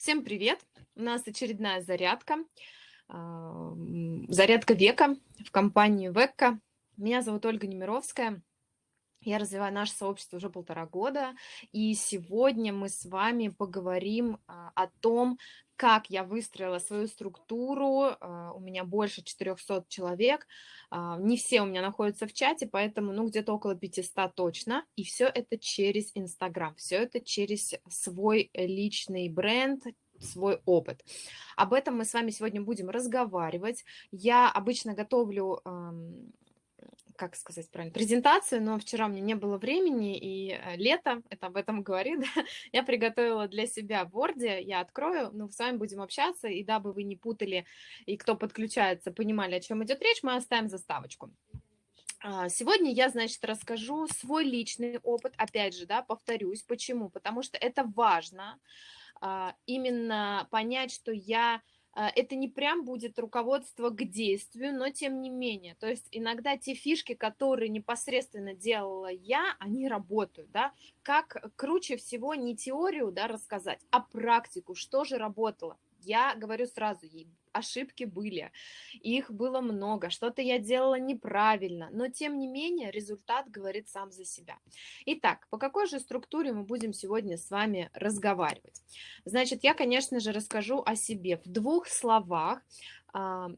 Всем привет! У нас очередная зарядка, а, зарядка века в компании Векка. Меня зовут Ольга Немировская. Я развиваю наше сообщество уже полтора года, и сегодня мы с вами поговорим а, о том, как я выстроила свою структуру. А, у меня больше 400 человек, а, не все у меня находятся в чате, поэтому ну где-то около 500 точно. И все это через Инстаграм, все это через свой личный бренд, свой опыт. Об этом мы с вами сегодня будем разговаривать. Я обычно готовлю как сказать правильно, презентацию, но вчера у меня не было времени, и э, лето, это об этом говорит, я приготовила для себя в Word, я открою, ну, с вами будем общаться, и дабы вы не путали, и кто подключается, понимали, о чем идет речь, мы оставим заставочку. А, сегодня я, значит, расскажу свой личный опыт, опять же, да, повторюсь, почему, потому что это важно, а, именно понять, что я это не прям будет руководство к действию, но тем не менее. То есть иногда те фишки, которые непосредственно делала я, они работают, да. Как круче всего не теорию, да, рассказать, а практику, что же работало. Я говорю сразу, ошибки были, их было много, что-то я делала неправильно, но тем не менее результат говорит сам за себя. Итак, по какой же структуре мы будем сегодня с вами разговаривать? Значит, я, конечно же, расскажу о себе в двух словах. А,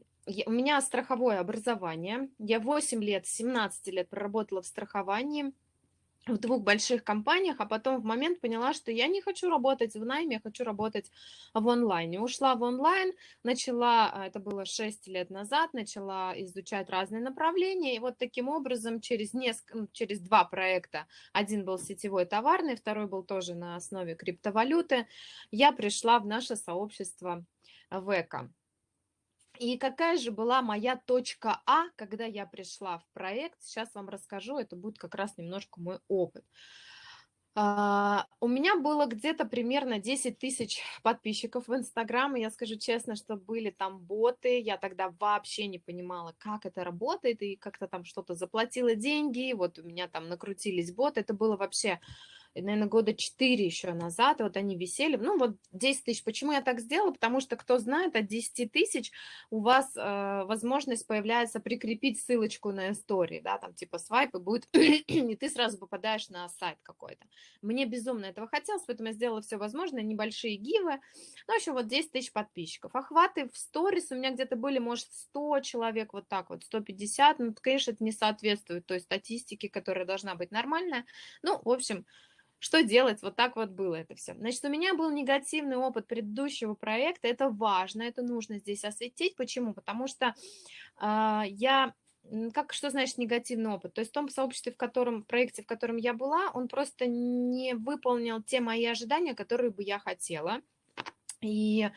у меня страховое образование, я 8 лет, 17 лет проработала в страховании, в двух больших компаниях, а потом в момент поняла, что я не хочу работать в найме, я хочу работать в онлайне. Ушла в онлайн, начала, а, это было 6 лет назад, начала изучать разные направления, и вот таким образом через, несколько, через два проекта, один был сетевой товарный, второй был тоже на основе криптовалюты, я пришла в наше сообщество ВЭКа. И какая же была моя точка А, когда я пришла в проект? Сейчас вам расскажу, это будет как раз немножко мой опыт. Uh, у меня было где-то примерно 10 тысяч подписчиков в Инстаграм, и я скажу честно, что были там боты, я тогда вообще не понимала, как это работает, и как-то там что-то заплатила деньги, вот у меня там накрутились боты, это было вообще наверное, года 4 еще назад, вот они висели, ну вот 10 тысяч. Почему я так сделала? Потому что, кто знает, от 10 тысяч у вас э, возможность появляется прикрепить ссылочку на истории, да, там типа свайп, и будет, и ты сразу попадаешь на сайт какой-то. Мне безумно этого хотелось, поэтому я сделала все возможное, небольшие гивы, ну, в общем, вот 10 тысяч подписчиков. Охваты в сторис у меня где-то были, может, 100 человек, вот так вот, 150, ну, конечно, это не соответствует той статистике, которая должна быть нормальная. Ну, в общем, что делать? Вот так вот было это все. Значит, у меня был негативный опыт предыдущего проекта. Это важно, это нужно здесь осветить. Почему? Потому что э, я как, что значит негативный опыт? То есть в том сообществе, в котором, проекте, в котором я была, он просто не выполнил те мои ожидания, которые бы я хотела. И,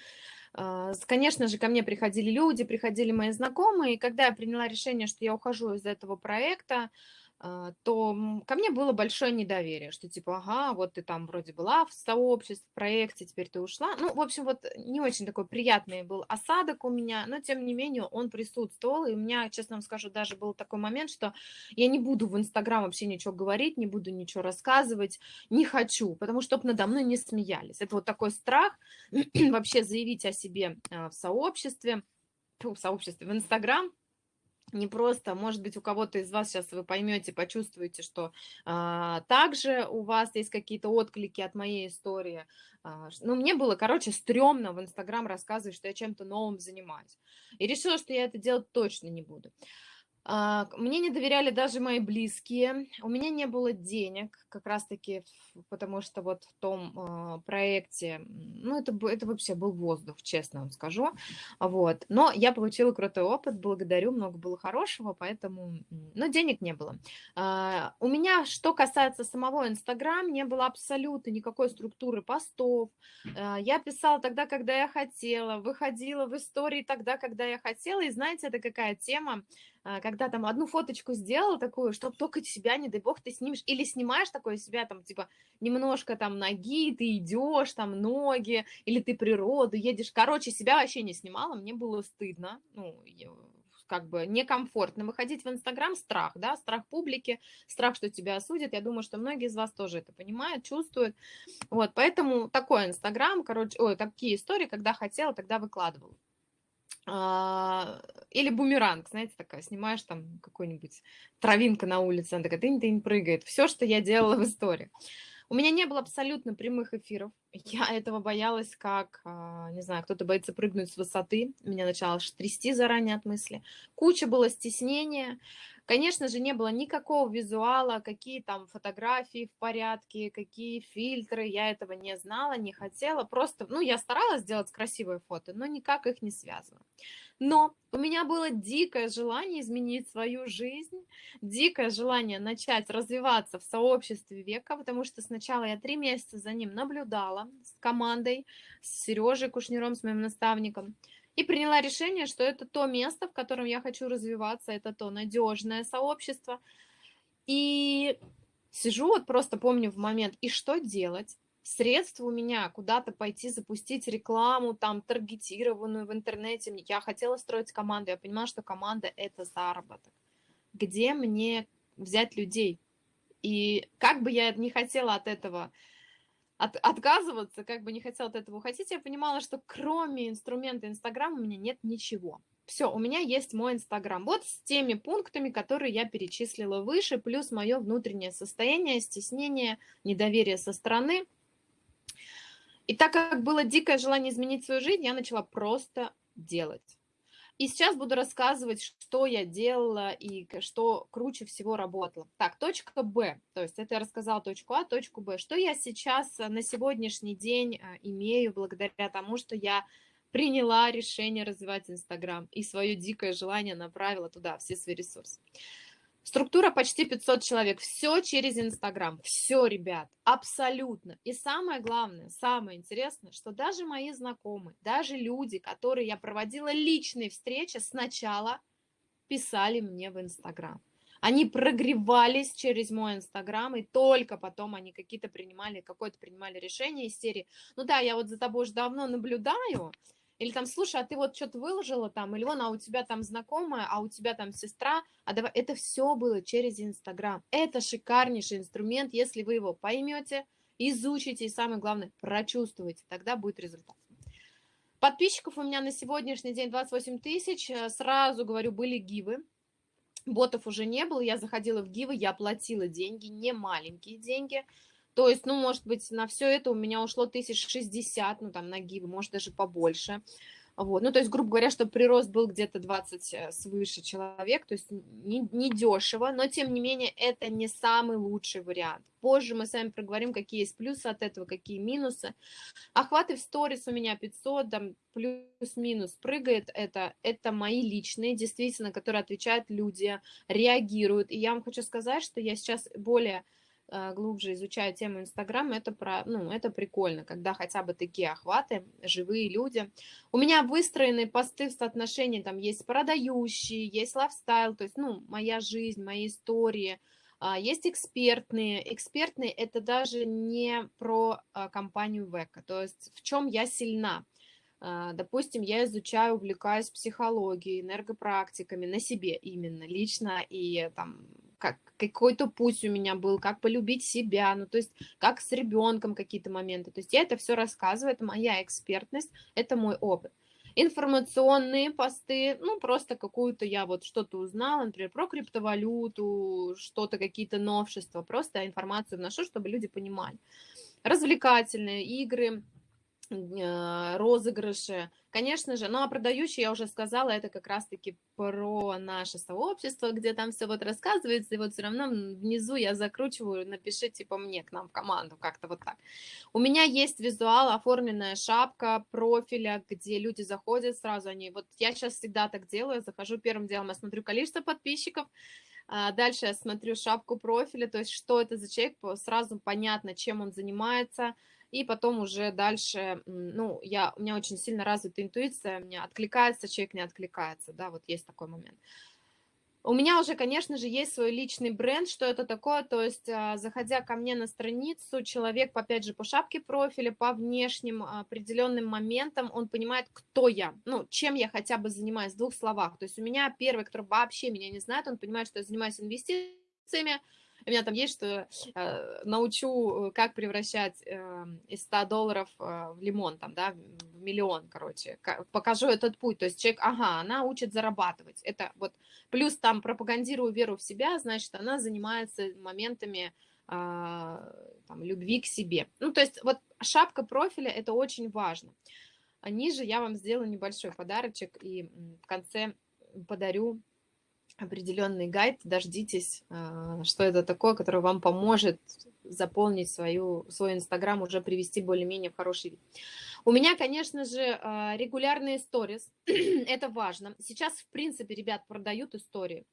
а, конечно же, ко мне приходили люди, приходили мои знакомые, и когда я приняла решение, что я ухожу из этого проекта, то ко мне было большое недоверие, что типа, ага, вот ты там вроде была в сообществе, в проекте, теперь ты ушла. Ну, в общем, вот не очень такой приятный был осадок у меня, но тем не менее он присутствовал, и у меня, честно вам скажу, даже был такой момент, что я не буду в Инстаграм вообще ничего говорить, не буду ничего рассказывать, не хочу, потому что надо мной не смеялись. Это вот такой страх вообще заявить о себе а, в сообществе, в сообществе, в Инстаграм, не просто, может быть, у кого-то из вас сейчас вы поймете, почувствуете, что а, также у вас есть какие-то отклики от моей истории. А, ну, мне было, короче, стрёмно в Инстаграм рассказывать, что я чем-то новым занимаюсь. И решила, что я это делать точно не буду. А, мне не доверяли даже мои близкие, у меня не было денег, как раз-таки, потому что вот в том а, проекте, ну, это, это вообще был воздух, честно вам скажу, вот. Но я получила крутой опыт, благодарю, много было хорошего, поэтому, но денег не было. А, у меня, что касается самого Инстаграм, не было абсолютно никакой структуры постов, я писала тогда, когда я хотела, выходила в истории тогда, когда я хотела, и знаете, это какая тема, когда там одну фоточку сделал такую, чтобы только себя, не дай бог, ты снимешь, или снимаешь такое себя, там, типа, немножко там ноги, ты идешь, там, ноги, или ты природу едешь. Короче, себя вообще не снимала, мне было стыдно, ну, как бы некомфортно выходить в Инстаграм, страх, да, страх публики, страх, что тебя осудят. Я думаю, что многие из вас тоже это понимают, чувствуют. Вот, поэтому такой Инстаграм, короче, ой, такие истории, когда хотела, тогда выкладывала. А, или бумеранг, знаете, такая, снимаешь там какой-нибудь травинка на улице, она такая тынь-тынь прыгает. Все, что я делала в истории. У меня не было абсолютно прямых эфиров. Я этого боялась, как, а, не знаю, кто-то боится прыгнуть с высоты. Меня начало трясти заранее от мысли. Куча было стеснения. Конечно же, не было никакого визуала, какие там фотографии в порядке, какие фильтры. Я этого не знала, не хотела. Просто, ну, я старалась сделать красивые фото, но никак их не связывала. Но у меня было дикое желание изменить свою жизнь, дикое желание начать развиваться в сообществе века, потому что сначала я три месяца за ним наблюдала с командой, с Сережей Кушнером, с моим наставником, и приняла решение, что это то место, в котором я хочу развиваться, это то надежное сообщество. И сижу, вот просто помню в момент, и что делать? Средств у меня куда-то пойти запустить рекламу, там, таргетированную в интернете. Я хотела строить команду, я понимала, что команда – это заработок. Где мне взять людей? И как бы я не хотела от этого от, отказываться, как бы не хотела от этого уходить, я понимала, что кроме инструмента Инстаграм у меня нет ничего. Все, у меня есть мой Инстаграм. Вот с теми пунктами, которые я перечислила выше, плюс мое внутреннее состояние, стеснение, недоверие со стороны – и так как было дикое желание изменить свою жизнь, я начала просто делать. И сейчас буду рассказывать, что я делала и что круче всего работало. Так, точка Б, то есть это я рассказала точку А, точку Б. Что я сейчас на сегодняшний день э, имею благодаря тому, что я приняла решение развивать Инстаграм и свое дикое желание направила туда все свои ресурсы. Структура почти 500 человек. Все через Инстаграм. Все, ребят, абсолютно. И самое главное, самое интересное, что даже мои знакомые, даже люди, которые я проводила личные встречи, сначала писали мне в Инстаграм. Они прогревались через мой Инстаграм, и только потом они какие-то принимали, какое-то принимали решение из серии. Ну да, я вот за тобой уже давно наблюдаю, или там, слушай, а ты вот что-то выложила там, или вон, а у тебя там знакомая, а у тебя там сестра, а давай, это все было через Инстаграм. Это шикарнейший инструмент, если вы его поймете, изучите и самое главное, прочувствуете, тогда будет результат. Подписчиков у меня на сегодняшний день 28 тысяч, сразу говорю, были гивы, ботов уже не было, я заходила в гивы, я платила деньги, не маленькие деньги, то есть, ну, может быть, на все это у меня ушло тысяч шестьдесят, ну, там, на гибы, может, даже побольше. Вот. Ну, то есть, грубо говоря, чтобы прирост был где-то 20 э, свыше человек, то есть не, не но, тем не менее, это не самый лучший вариант. Позже мы с вами проговорим, какие есть плюсы от этого, какие минусы. Охваты в сторис у меня 500, там, плюс-минус прыгает, это, это мои личные, действительно, которые отвечают люди, реагируют. И я вам хочу сказать, что я сейчас более глубже изучаю тему Инстаграма, это, про, ну, это прикольно, когда хотя бы такие охваты, живые люди. У меня выстроены посты в соотношении, там есть продающие, есть лайфстайл, то есть, ну, моя жизнь, мои истории, а, есть экспертные. Экспертные – это даже не про а, компанию Века, то есть в чем я сильна. А, допустим, я изучаю, увлекаюсь психологией, энергопрактиками на себе именно, лично, и там как, какой-то путь у меня был, как полюбить себя, ну, то есть как с ребенком какие-то моменты. То есть я это все рассказываю, это моя экспертность, это мой опыт. Информационные посты, ну, просто какую-то я вот что-то узнала, например, про криптовалюту, что-то, какие-то новшества, просто информацию вношу, чтобы люди понимали. Развлекательные игры, розыгрыши. Конечно же, ну а продающий, я уже сказала, это как раз-таки про наше сообщество, где там все вот рассказывается, и вот все равно внизу я закручиваю, напишите типа мне к нам в команду, как-то вот так. У меня есть визуал, оформленная шапка профиля, где люди заходят сразу, они, вот я сейчас всегда так делаю, захожу первым делом, я смотрю количество подписчиков, а дальше я смотрю шапку профиля, то есть что это за человек, сразу понятно, чем он занимается, и потом уже дальше, ну, я, у меня очень сильно развита интуиция, меня откликается человек, не откликается, да, вот есть такой момент. У меня уже, конечно же, есть свой личный бренд, что это такое, то есть, а, заходя ко мне на страницу, человек, опять же, по шапке профиля, по внешним определенным моментам, он понимает, кто я, ну, чем я хотя бы занимаюсь, в двух словах. То есть у меня первый, который вообще меня не знает, он понимает, что я занимаюсь инвестициями, у меня там есть, что э, научу, как превращать э, из 100 долларов э, в лимон, там, да, в миллион, короче. Покажу этот путь. То есть человек, ага, она учит зарабатывать. Это вот плюс там пропагандирую веру в себя, значит, она занимается моментами э, там, любви к себе. Ну, то есть вот шапка профиля – это очень важно. А ниже я вам сделаю небольшой подарочек и в конце подарю определенный гайд, дождитесь, а, что это такое, который вам поможет заполнить свою, свой Инстаграм, уже привести более-менее в хороший вид. У меня, конечно же, а, регулярные сторис, это важно. Сейчас, в принципе, ребят продают истории.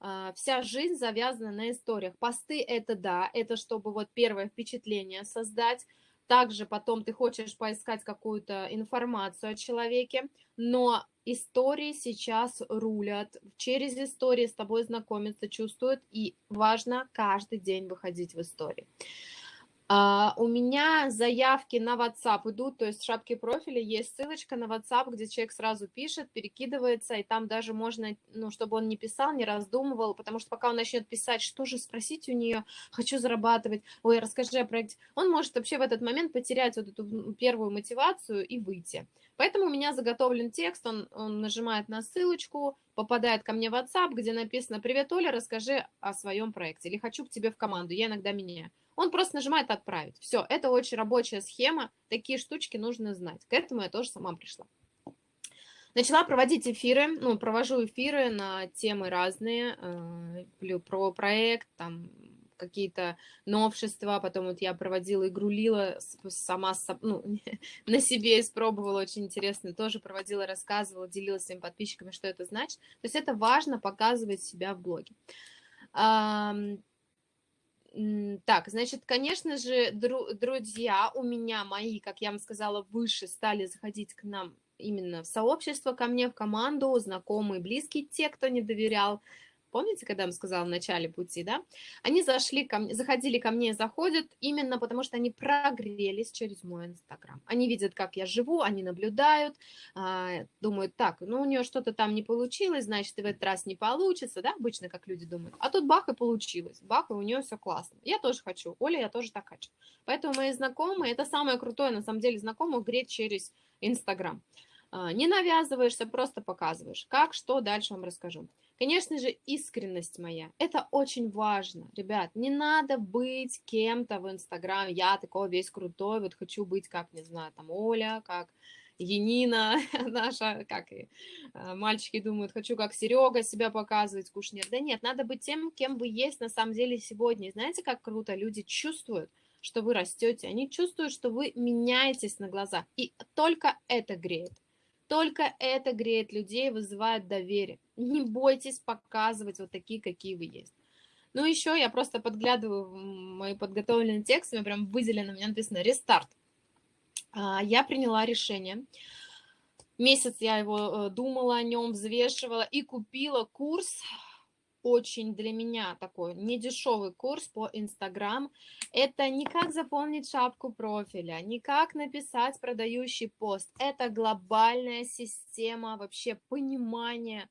А, вся жизнь завязана на историях. Посты – это да, это чтобы вот первое впечатление создать, также потом ты хочешь поискать какую-то информацию о человеке, но истории сейчас рулят, через истории с тобой знакомиться, чувствуют, и важно каждый день выходить в истории. Uh, у меня заявки на WhatsApp идут, то есть в шапке профиля есть ссылочка на WhatsApp, где человек сразу пишет, перекидывается, и там даже можно, ну, чтобы он не писал, не раздумывал, потому что пока он начнет писать, что же спросить у нее, хочу зарабатывать, ой, расскажи о проекте, он может вообще в этот момент потерять вот эту первую мотивацию и выйти. Поэтому у меня заготовлен текст, он, он нажимает на ссылочку, попадает ко мне в WhatsApp, где написано «Привет, Оля, расскажи о своем проекте» или «Хочу к тебе в команду», я иногда меняю. Он просто нажимает «Отправить». Все, это очень рабочая схема, такие штучки нужно знать. К этому я тоже сама пришла. Начала проводить эфиры, ну, провожу эфиры на темы разные, э, про проект, там, какие-то новшества, потом вот я проводила игру Лила сама, ну, на себе испробовала, очень интересно, тоже проводила, рассказывала, делилась своими подписчиками, что это значит. То есть это важно показывать себя в блоге. Так, значит, конечно же, друзья у меня мои, как я вам сказала, выше стали заходить к нам именно в сообщество, ко мне, в команду, знакомые, близкие, те, кто не доверял, Помните, когда я вам сказала в начале пути, да? Они зашли ко мне, заходили ко мне, заходят именно потому, что они прогрелись через мой Инстаграм. Они видят, как я живу, они наблюдают, а, думают, так, ну у нее что-то там не получилось, значит, и в этот раз не получится, да, обычно как люди думают. А тут бах и получилось, бах, и у нее все классно. Я тоже хочу, Оля, я тоже так хочу. Поэтому мои знакомые, это самое крутое, на самом деле, знакомых греть через Инстаграм. А, не навязываешься, просто показываешь. Как, что, дальше вам расскажу. Конечно же, искренность моя. Это очень важно. Ребят, не надо быть кем-то в Инстаграме. Я такой весь крутой, вот хочу быть, как, не знаю, там Оля, как Енина наша, как и а, мальчики думают, хочу как Серега себя показывать, Кушнер. Да нет, надо быть тем, кем вы есть на самом деле сегодня. И знаете, как круто люди чувствуют, что вы растете, они чувствуют, что вы меняетесь на глазах. И только это греет. Только это греет людей, вызывает доверие. Не бойтесь показывать вот такие, какие вы есть. Ну, еще я просто подглядываю в мои подготовленные тексты, у прям выделено, у меня написано «рестарт». А, я приняла решение. Месяц я его э, думала о нем, взвешивала и купила курс очень для меня такой недешевый курс по Инстаграм. Это не как заполнить шапку профиля, не как написать продающий пост. Это глобальная система вообще понимания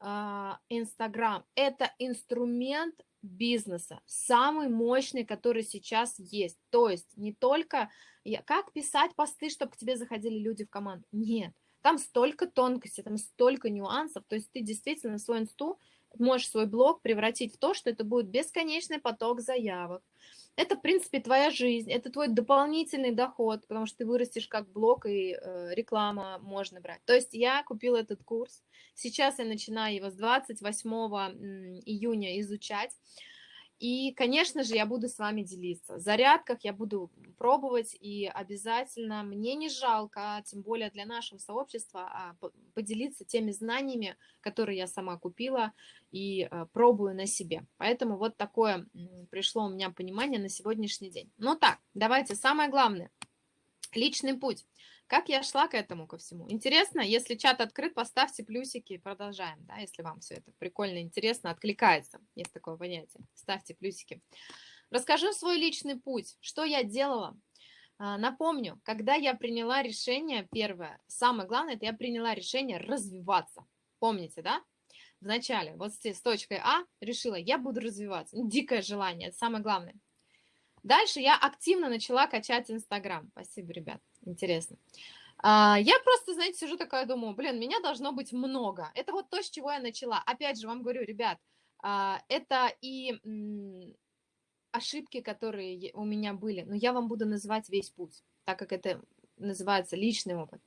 Инстаграм. Это инструмент бизнеса, самый мощный, который сейчас есть. То есть не только как писать посты, чтобы к тебе заходили люди в команду. Нет, там столько тонкостей, там столько нюансов. То есть ты действительно свой инсту можешь свой блог превратить в то, что это будет бесконечный поток заявок. Это, в принципе, твоя жизнь, это твой дополнительный доход, потому что ты вырастешь как блог, и э, реклама можно брать. То есть я купила этот курс, сейчас я начинаю его с 28 июня изучать. И, конечно же, я буду с вами делиться. В зарядках я буду пробовать, и обязательно мне не жалко, тем более для нашего сообщества, а, поделиться теми знаниями, которые я сама купила и а, пробую на себе. Поэтому вот такое пришло у меня понимание на сегодняшний день. Ну так, давайте, самое главное. Личный путь. Как я шла к этому ко всему? Интересно, если чат открыт, поставьте плюсики, продолжаем, да, если вам все это прикольно, интересно, откликается, есть такое понятие, ставьте плюсики. Расскажу свой личный путь, что я делала. А, напомню, когда я приняла решение, первое, самое главное, это я приняла решение развиваться. Помните, да? Вначале, вот с точкой А, решила, я буду развиваться. Дикое желание, это самое главное. Дальше я активно начала качать Инстаграм. Спасибо, ребят, интересно. А, я просто, знаете, сижу такая, думаю, блин, меня должно быть много. Это вот то, с чего я начала. Опять же, вам говорю, ребят, а, это и ошибки, которые у меня были, но я вам буду называть весь путь, так как это называется личный опыт.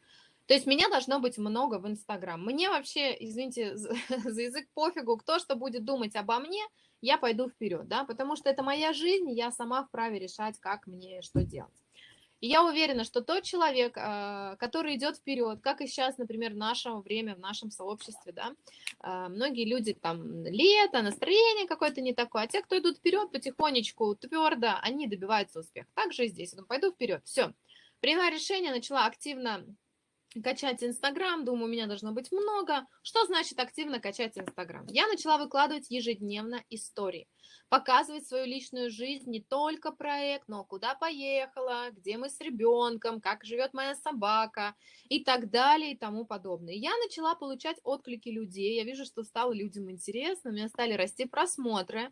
То есть меня должно быть много в Инстаграм. Мне вообще, извините за, язык, пофигу, кто что будет думать обо мне, я пойду вперед, да, потому что это моя жизнь, я сама вправе решать, как мне что делать. И я уверена, что тот человек, а, который идет вперед, как и сейчас, например, в наше время, в нашем сообществе, да, а, многие люди там лето, настроение какое-то не такое, а те, кто идут вперед потихонечку, твердо, они добиваются успеха. Так же и здесь. Я пойду вперед, все. Приняла решение, начала активно качать Инстаграм, думаю, у меня должно быть много. Что значит активно качать Инстаграм? Я начала выкладывать ежедневно истории, показывать свою личную жизнь, не только проект, но куда поехала, где мы с ребенком, как живет моя собака и так далее и тому подобное. Я начала получать отклики людей, я вижу, что стало людям интересно, у меня стали расти просмотры.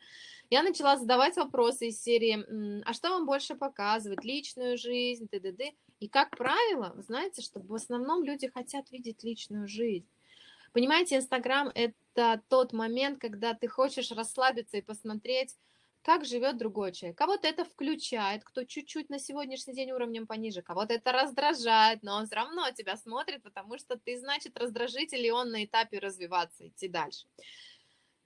Я начала задавать вопросы из серии, а что вам больше показывать, личную жизнь, т.д. И, как правило, знаете, что в основном люди хотят видеть личную жизнь. Понимаете, Инстаграм – это тот момент, когда ты хочешь расслабиться и посмотреть, как живет другой человек. Кого-то это включает, кто чуть-чуть на сегодняшний день уровнем пониже, кого-то это раздражает, но он все равно тебя смотрит, потому что ты, значит, раздражитель, и он на этапе развиваться, идти дальше.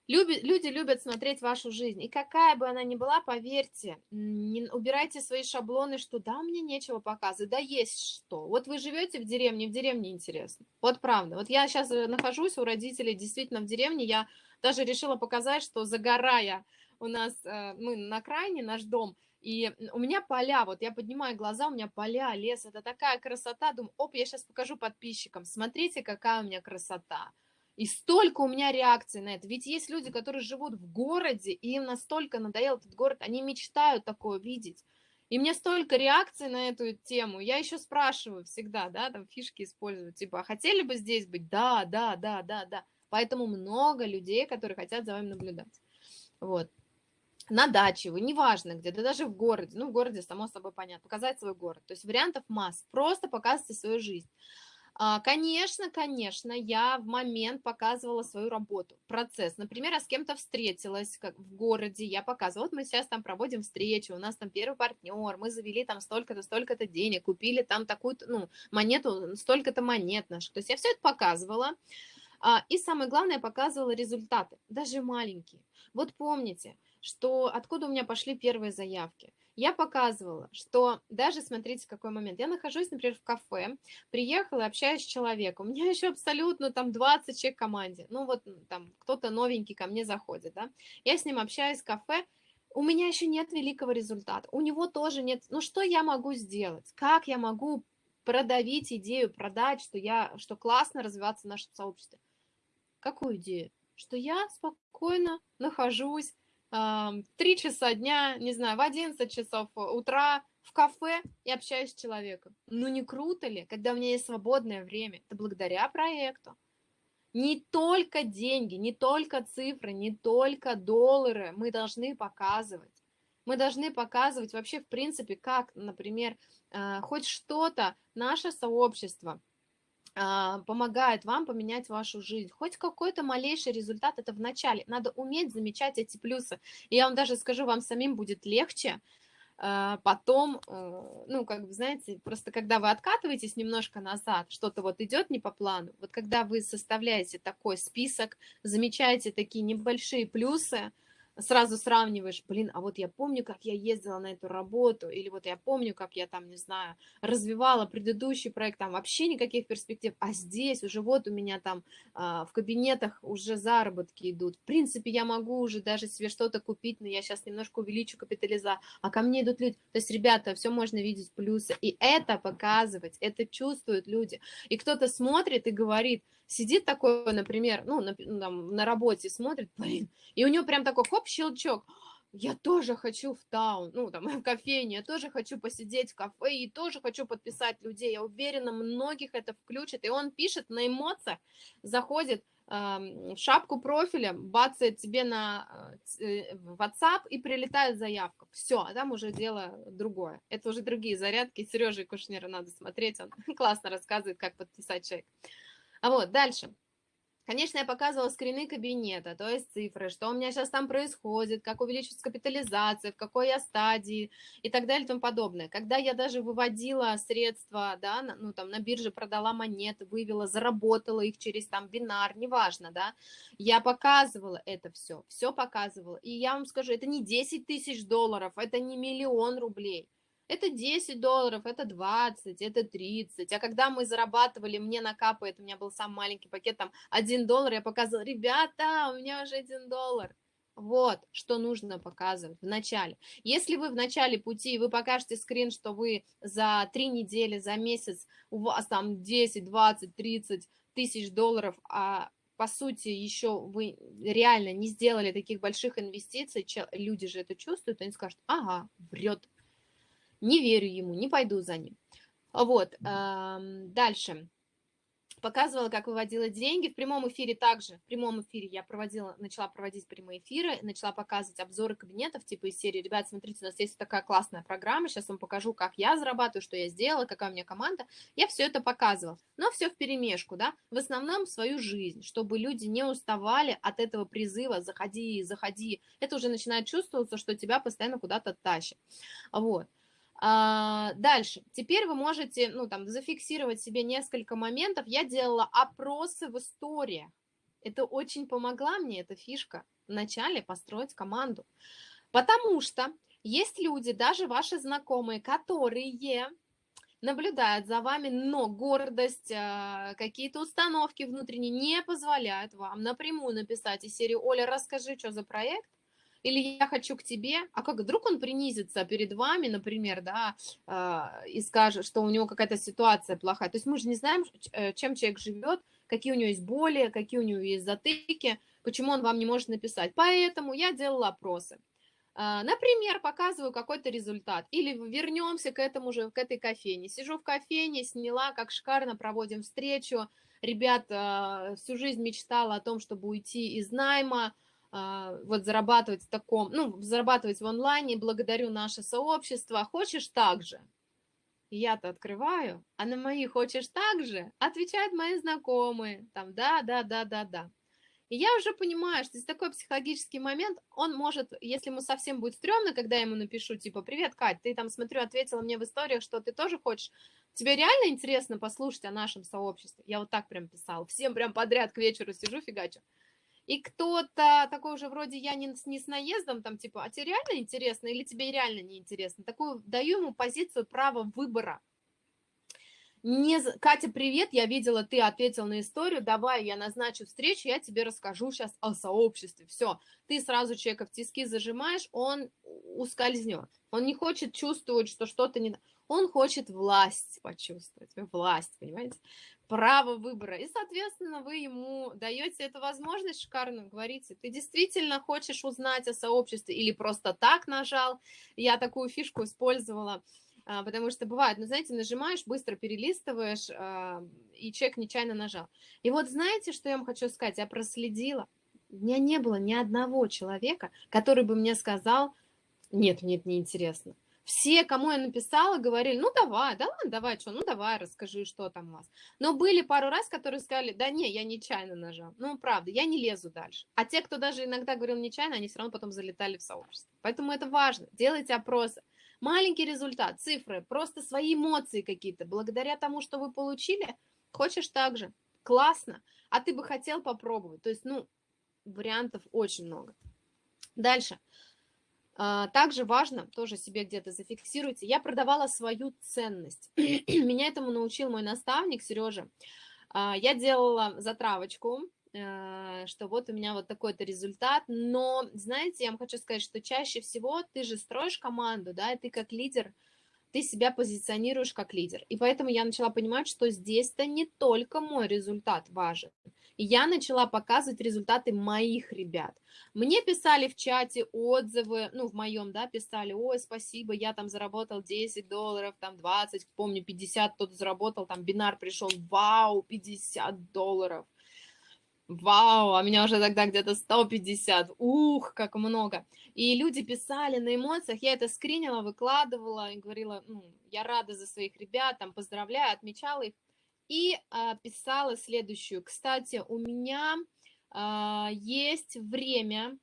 Люби, люди любят смотреть вашу жизнь, и какая бы она ни была, поверьте, не убирайте свои шаблоны, что да, мне нечего показывать, да есть что. Вот вы живете в деревне, в деревне интересно. Вот правда. Вот я сейчас э, нахожусь у родителей действительно в деревне, я даже решила показать, что загорая у нас, э, мы на крайне, наш дом, и у меня поля, вот я поднимаю глаза, у меня поля, лес, это такая красота, думаю, оп, я сейчас покажу подписчикам, смотрите, какая у меня красота. И столько у меня реакций на это. Ведь есть люди, которые живут в городе, и им настолько надоел этот город, они мечтают такое видеть. И мне столько реакций на эту тему. Я еще спрашиваю всегда, да, там фишки использую, типа, а хотели бы здесь быть? Да, да, да, да, да. Поэтому много людей, которые хотят за вами наблюдать. Вот. На даче вы, неважно где, да даже в городе, ну, в городе, само собой, понятно, показать свой город. То есть вариантов масс, просто показывайте свою жизнь. А, конечно, конечно, я в момент показывала свою работу, процесс. Например, я с кем-то встретилась как в городе, я показывала, вот мы сейчас там проводим встречу, у нас там первый партнер, мы завели там столько-то, столько-то денег, купили там такую ну, монету, столько-то монет наших. То есть я все это показывала. А, и самое главное, показывала результаты, даже маленькие. Вот помните, что откуда у меня пошли первые заявки – я показывала, что даже, смотрите, какой момент, я нахожусь, например, в кафе, приехала, общаюсь с человеком, у меня еще абсолютно там 20 человек в команде, ну вот там кто-то новенький ко мне заходит, да, я с ним общаюсь в кафе, у меня еще нет великого результата, у него тоже нет, ну что я могу сделать, как я могу продавить идею, продать, что я, что классно развиваться в нашем сообществе. Какую идею? Что я спокойно нахожусь три часа дня, не знаю, в 11 часов утра в кафе и общаюсь с человеком. Ну не круто ли, когда у меня есть свободное время? Это благодаря проекту. Не только деньги, не только цифры, не только доллары мы должны показывать. Мы должны показывать вообще, в принципе, как, например, а, хоть что-то наше сообщество – помогает вам поменять вашу жизнь. Хоть какой-то малейший результат, это в начале. Надо уметь замечать эти плюсы. И я вам даже скажу, вам самим будет легче, а, потом, э, ну, как бы, знаете, просто когда вы откатываетесь немножко назад, что-то вот идет не по плану, вот когда вы составляете такой список, замечаете такие небольшие плюсы, сразу сравниваешь, блин, а вот я помню, как я ездила на эту работу, или вот я помню, как я там, не знаю, развивала предыдущий проект, там вообще никаких перспектив, а здесь уже вот у меня там а, в кабинетах уже заработки идут. В принципе, я могу уже даже себе что-то купить, но я сейчас немножко увеличу капитализацию, а ко мне идут люди. То есть, ребята, все можно видеть плюсы, и это показывать, это чувствуют люди. И кто-то смотрит и говорит, сидит такой, например, ну, на, там, на работе смотрит, блин, и у него прям такой, хоп, щелчок, я тоже хочу в таун, ну, там, в кофейне, я тоже хочу посидеть в кафе и тоже хочу подписать людей. Я уверена, многих это включит. И он пишет на эмоциях, заходит э, в шапку профиля, бацает тебе на э, WhatsApp и прилетает заявка. Все, а там уже дело другое. Это уже другие зарядки. Сережи Кушнера надо смотреть, он классно рассказывает, как подписать человек. А вот дальше. Конечно, я показывала скрины кабинета, то есть цифры, что у меня сейчас там происходит, как увеличивается капитализация, в какой я стадии и так далее и тому подобное. Когда я даже выводила средства, да, ну там на бирже продала монеты, вывела, заработала их через там бинар, неважно, да, я показывала это все, все показывала. И я вам скажу, это не 10 тысяч долларов, это не миллион рублей. Это 10 долларов, это 20, это 30. А когда мы зарабатывали, мне накапает, у меня был самый маленький пакет, там 1 доллар, я показывала, ребята, у меня уже 1 доллар. Вот, что нужно показывать в начале. Если вы в начале пути, вы покажете скрин, что вы за 3 недели, за месяц, у вас там 10, 20, 30 тысяч долларов, а по сути, еще вы реально не сделали таких больших инвестиций, люди же это чувствуют, они скажут, ага, врет, не верю ему, не пойду за ним. Вот, дальше. Показывала, как выводила деньги. В прямом эфире также, в прямом эфире я проводила, начала проводить прямые эфиры, начала показывать обзоры кабинетов, типа из серии, ребят, смотрите, у нас есть такая классная программа, сейчас вам покажу, как я зарабатываю, что я сделала, какая у меня команда. Я все это показывала, но все в перемешку, да, в основном свою жизнь, чтобы люди не уставали от этого призыва «заходи, заходи». Это уже начинает чувствоваться, что тебя постоянно куда-то тащит. Вот. А, дальше. Теперь вы можете, ну, там, зафиксировать себе несколько моментов. Я делала опросы в историях. Это очень помогла мне, эта фишка, вначале построить команду. Потому что есть люди, даже ваши знакомые, которые наблюдают за вами, но гордость, а, какие-то установки внутренние не позволяют вам напрямую написать из серии «Оля, расскажи, что за проект», или я хочу к тебе, а как вдруг он принизится перед вами, например, да, а, и скажет, что у него какая-то ситуация плохая. То есть мы же не знаем, э, чем человек живет, какие у него есть боли, какие у него есть затыки, почему он вам не может написать. Поэтому я делала опросы. А, например, показываю какой-то результат. Или вернемся к этому же, к этой кофейне. Сижу в кофейне, сняла, как шикарно проводим встречу. Ребят, всю жизнь мечтала о том, чтобы уйти из найма, а, вот зарабатывать в таком, ну, зарабатывать в онлайне, благодарю наше сообщество, хочешь так же? Я-то открываю, а на мои хочешь так же? Отвечают мои знакомые, там, да, да, да, да, да. И я уже понимаю, что здесь такой психологический момент, он может, если ему совсем будет стрёмно, когда я ему напишу, типа, привет, Кать, ты там, смотрю, ответила мне в историях, что ты тоже хочешь, тебе реально интересно послушать о нашем сообществе? Я вот так прям писала, всем прям подряд к вечеру сижу, фигачу и кто-то такой уже вроде я не, не с наездом, там типа, а тебе реально интересно или тебе реально не интересно? Такую даю ему позицию права выбора. Не, Катя, привет, я видела, ты ответил на историю, давай я назначу встречу, я тебе расскажу сейчас о сообществе. Все, ты сразу человека в тиски зажимаешь, он ускользнет. Он не хочет чувствовать, что что-то не... Он хочет власть почувствовать, власть, понимаете? Право выбора. И, соответственно, вы ему даете эту возможность шикарную, говорите, ты действительно хочешь узнать о сообществе или просто так нажал. Я такую фишку использовала, а, потому что бывает, ну, знаете, нажимаешь, быстро перелистываешь, а, и человек нечаянно нажал. И вот знаете, что я вам хочу сказать? Я проследила. У меня не было ни одного человека, который бы мне сказал, нет, мне это неинтересно. Все, кому я написала, говорили, ну давай, да ладно, давай, что, ну давай, расскажи, что там у вас. Но были пару раз, которые сказали, да не, я нечаянно нажал. Ну, правда, я не лезу дальше. А те, кто даже иногда говорил нечаянно, они все равно потом залетали в сообщество. Поэтому это важно. Делайте опросы. Маленький результат, цифры, просто свои эмоции какие-то. Благодаря тому, что вы получили, хочешь так же. Классно. А ты бы хотел попробовать. То есть, ну, вариантов очень много. Дальше. А, также важно, тоже себе где-то зафиксируйте, я продавала свою ценность. Меня этому научил мой наставник Сережа. А, я делала затравочку, э, что вот у меня вот такой-то результат, но, знаете, я вам хочу сказать, что чаще всего ты же строишь команду, да, и ты как лидер – ты себя позиционируешь как лидер. И поэтому я начала понимать, что здесь-то не только мой результат важен. И я начала показывать результаты моих ребят. Мне писали в чате отзывы, ну, в моем, да, писали, ой, спасибо, я там заработал 10 долларов, там 20, помню, 50 кто-то заработал, там бинар пришел, вау, 50 долларов. Вау, а меня уже тогда где-то 150. Ух, как много. И люди писали на эмоциях, я это скринила, выкладывала и говорила, ну, я рада за своих ребят, там, поздравляю, отмечала их. И а, писала следующую. Кстати, у меня а, есть время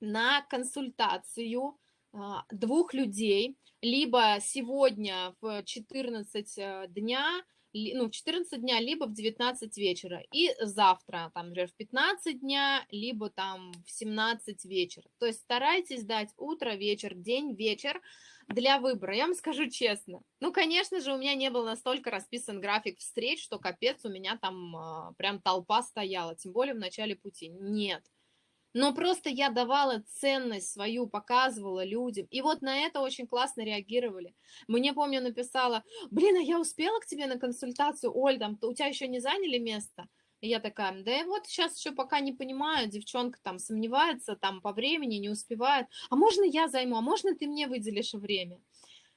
на консультацию а, двух людей, либо сегодня в 14 э, дня, ну, в 14 дня, либо в 19 вечера, и завтра, там, например, в 15 дня, либо там в 17 вечера. То есть старайтесь дать утро, вечер, день, вечер для выбора. Я вам скажу честно. Ну, конечно же, у меня не был настолько расписан график встреч, что капец, у меня там э, прям толпа стояла, тем более в начале пути. Нет. Но просто я давала ценность свою, показывала людям. И вот на это очень классно реагировали. Мне, помню, написала, блин, а я успела к тебе на консультацию, Оль, там, у тебя еще не заняли место? И я такая, да вот сейчас еще пока не понимаю, девчонка там сомневается, там по времени не успевает. А можно я займу, а можно ты мне выделишь время?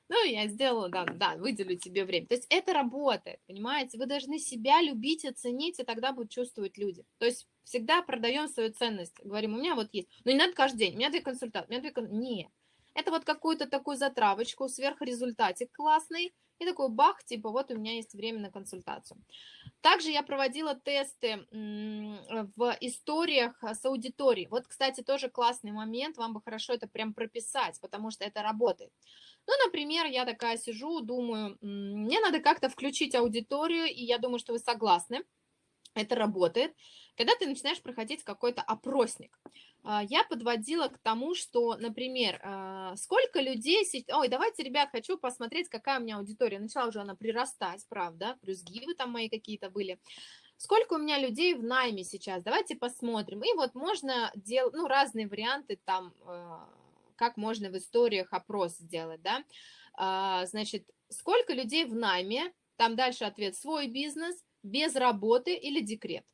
Ну, я сделала, да, да, выделю тебе время. То есть это работает, понимаете? Вы должны себя любить и ценить, и тогда будут чувствовать люди. То есть всегда продаем свою ценность. Говорим, у меня вот есть. Но не надо каждый день, у меня две консультации, у меня две консультации. Нет. Это вот какую-то такую затравочку, сверхрезультатик классный, и такой бах, типа, вот у меня есть время на консультацию. Также я проводила тесты в историях с аудиторией. Вот, кстати, тоже классный момент, вам бы хорошо это прям прописать, потому что это работает. Ну, например, я такая сижу, думаю, мне надо как-то включить аудиторию, и я думаю, что вы согласны, это работает. Когда ты начинаешь проходить какой-то опросник, а, я подводила к тому, что, например, а, сколько людей... Ой, давайте, ребят, хочу посмотреть, какая у меня аудитория. Начала уже она прирастать, правда, плюс гивы там мои какие-то были. Сколько у меня людей в найме сейчас? Давайте посмотрим. И вот можно делать, ну, разные варианты там а, как можно в историях опрос сделать, да, а, значит, сколько людей в найме, там дальше ответ свой бизнес, без работы или декрет.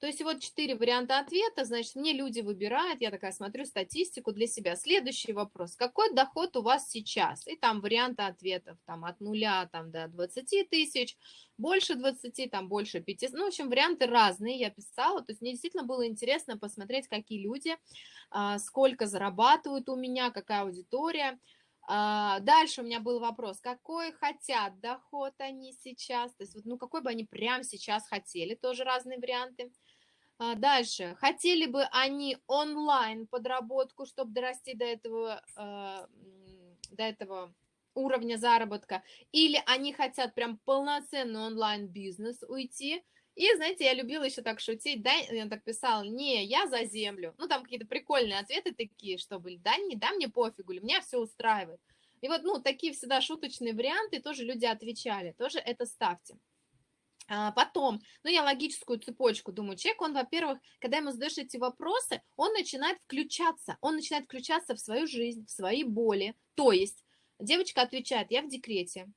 То есть вот четыре варианта ответа, значит, мне люди выбирают, я такая смотрю статистику для себя. Следующий вопрос, какой доход у вас сейчас? И там варианты ответов, там от нуля там, до 20 тысяч, больше 20, там больше 5, ну, в общем, варианты разные я писала, то есть мне действительно было интересно посмотреть, какие люди, а, сколько зарабатывают у меня, какая аудитория. А, дальше у меня был вопрос, какой хотят доход они сейчас, то есть ну, какой бы они прямо сейчас хотели, тоже разные варианты. А, дальше. Хотели бы они онлайн подработку, чтобы дорасти до этого, э, до этого уровня заработка, или они хотят прям полноценный онлайн-бизнес уйти, и, знаете, я любила еще так шутить, да, я так писала, не, я за землю. Ну, там какие-то прикольные ответы такие, что были, да, не, да, мне пофигу, или меня все устраивает. И вот, ну, такие всегда шуточные варианты тоже люди отвечали, тоже это ставьте. А потом, ну, я логическую цепочку думаю, человек, он, во-первых, когда ему задаешь эти вопросы, он начинает включаться, он начинает включаться в свою жизнь, в свои боли. То есть девочка отвечает, я в декрете,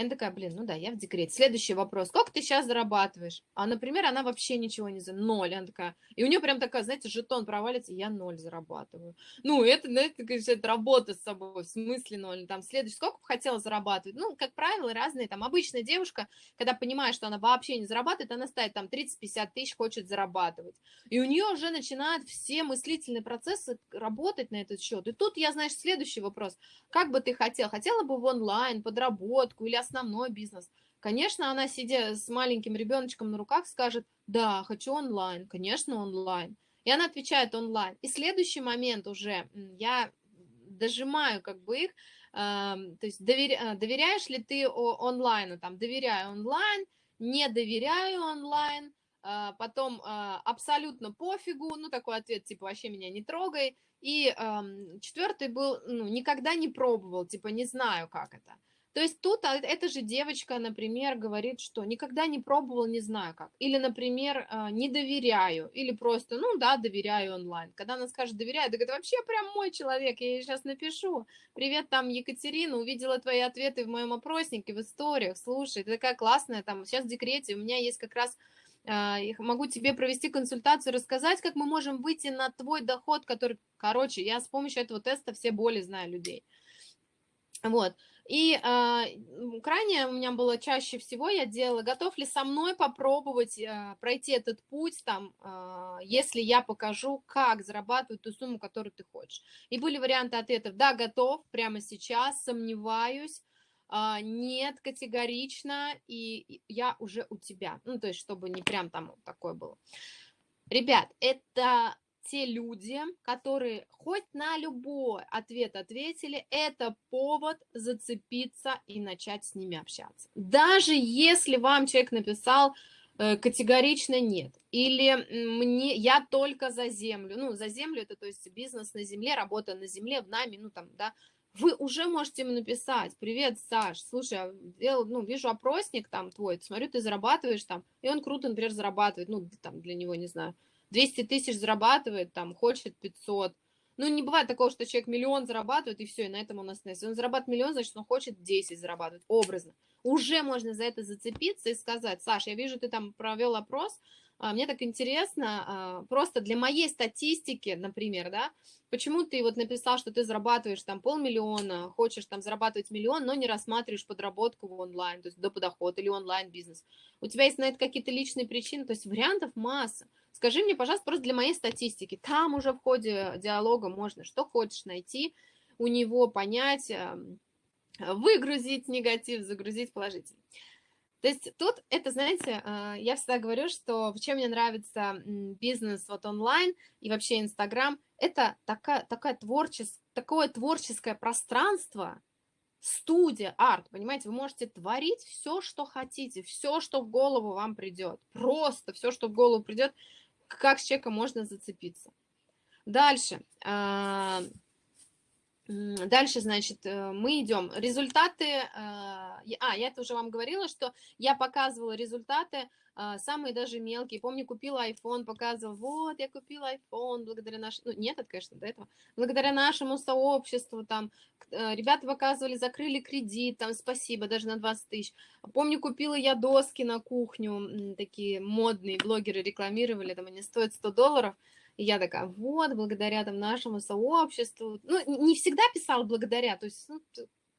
она такая, блин, ну да, я в декрете. Следующий вопрос. Сколько ты сейчас зарабатываешь? А, например, она вообще ничего не за ноль. Она такая, и у нее прям такая, знаете, жетон провалится, я ноль зарабатываю. Ну, это, знаете, конечно, это работа с собой, в смысле ноль. Там следующий, сколько бы хотела зарабатывать? Ну, как правило, разные. Там обычная девушка, когда понимает, что она вообще не зарабатывает, она ставит там 30-50 тысяч, хочет зарабатывать. И у нее уже начинают все мыслительные процессы работать на этот счет. И тут я, знаешь, следующий вопрос. Как бы ты хотел? Хотела бы в онлайн, подработку или основной бизнес. Конечно, она, сидя с маленьким ребеночком на руках, скажет, да, хочу онлайн, конечно, онлайн. И она отвечает онлайн. И следующий момент уже, я дожимаю как бы их, э, то есть доверя, доверяешь ли ты онлайну, там, доверяю онлайн, не доверяю онлайн, э, потом э, абсолютно пофигу, ну, такой ответ, типа, вообще меня не трогай, И э, четвертый был, ну, никогда не пробовал, типа, не знаю, как это. То есть тут а, эта же девочка, например, говорит, что никогда не пробовал, не знаю как. Или, например, а, не доверяю. Или просто, ну да, доверяю онлайн. Когда она скажет доверяю, так это вообще прям мой человек, я ей сейчас напишу. Привет, там Екатерина, увидела твои ответы в моем опроснике, в историях. Слушай, ты такая классная, там сейчас в декрете, у меня есть как раз а, могу тебе провести консультацию, рассказать, как мы можем выйти на твой доход, который, короче, я с помощью этого теста все боли знаю людей. Вот. И э, крайне у меня было чаще всего, я делала, готов ли со мной попробовать э, пройти этот путь, там, э, если я покажу, как зарабатывать ту сумму, которую ты хочешь. И были варианты ответов, да, готов, прямо сейчас, сомневаюсь, э, нет, категорично, и я уже у тебя. Ну, то есть, чтобы не прям там такое было. Ребят, это те люди, которые хоть на любой ответ ответили, это повод зацепиться и начать с ними общаться. Даже если вам человек написал э, категорично нет, или мне, я только за землю, ну, за землю это, то есть бизнес на земле, работа на земле, в нами, ну, там, да, вы уже можете ему написать, привет, Саш, слушай, я, ну, вижу опросник там твой, смотрю, ты зарабатываешь там, и он круто, например, зарабатывает, ну, там, для него, не знаю, 200 тысяч зарабатывает, там, хочет 500. Ну, не бывает такого, что человек миллион зарабатывает, и все, и на этом он остановится. Если он зарабатывает миллион, значит, он хочет 10 зарабатывать, образно. Уже можно за это зацепиться и сказать, Саша, я вижу, ты там провел опрос, а, мне так интересно, а, просто для моей статистики, например, да, почему ты вот написал, что ты зарабатываешь там полмиллиона, хочешь там зарабатывать миллион, но не рассматриваешь подработку в онлайн, то есть до подоход или онлайн-бизнес. У тебя есть на это какие-то личные причины, то есть вариантов масса. Скажи мне, пожалуйста, просто для моей статистики, там уже в ходе диалога можно что хочешь найти, у него понять, эм, выгрузить негатив, загрузить положительный. То есть тут это, знаете, э, я всегда говорю, что чем мне нравится бизнес вот онлайн и вообще Инстаграм, это такая, такая творчес, такое творческое пространство, студия, арт, понимаете, вы можете творить все, что хотите, все, что в голову вам придет, просто все, что в голову придет, как с человеком можно зацепиться. Дальше. Дальше, значит, э, мы идем. Результаты, а, а, я это уже вам говорила, что я показывала результаты, а, самые даже мелкие. Помню, купила iPhone, показывала, вот, я купила iPhone благодаря нашему, ну, нет, это, конечно, до этого, благодаря нашему сообществу, там, э, ребята показывали, закрыли кредит, там, спасибо, даже на 20 тысяч. Помню, купила я доски на кухню, такие модные, блогеры рекламировали, там, они стоят 100 долларов, я такая, вот, благодаря там нашему сообществу. Ну, не всегда писала благодаря, то есть ну,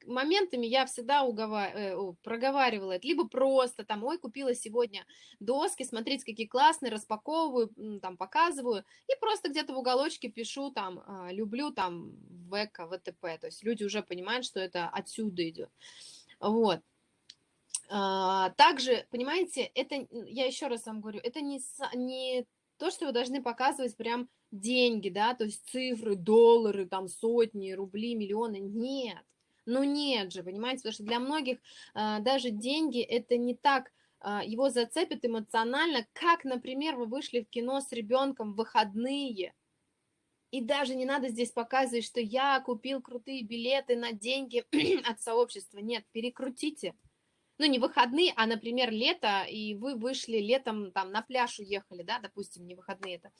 моментами я всегда уговар... э, проговаривала это, либо просто там, ой, купила сегодня доски, смотрите, какие классные, распаковываю, там, показываю, и просто где-то в уголочке пишу там, э, люблю там ВК, ВТП, то есть люди уже понимают, что это отсюда идет. Вот. А, также, понимаете, это, я еще раз вам говорю, это не, не то, что вы должны показывать прям деньги, да, то есть цифры, доллары, там сотни, рубли, миллионы. Нет, ну нет же, понимаете, потому что для многих а, даже деньги это не так, а, его зацепит эмоционально, как, например, вы вышли в кино с ребенком в выходные, и даже не надо здесь показывать, что я купил крутые билеты на деньги от сообщества. Нет, перекрутите ну, не выходные, а, например, лето, и вы вышли летом там на пляж уехали, да, допустим, не выходные это,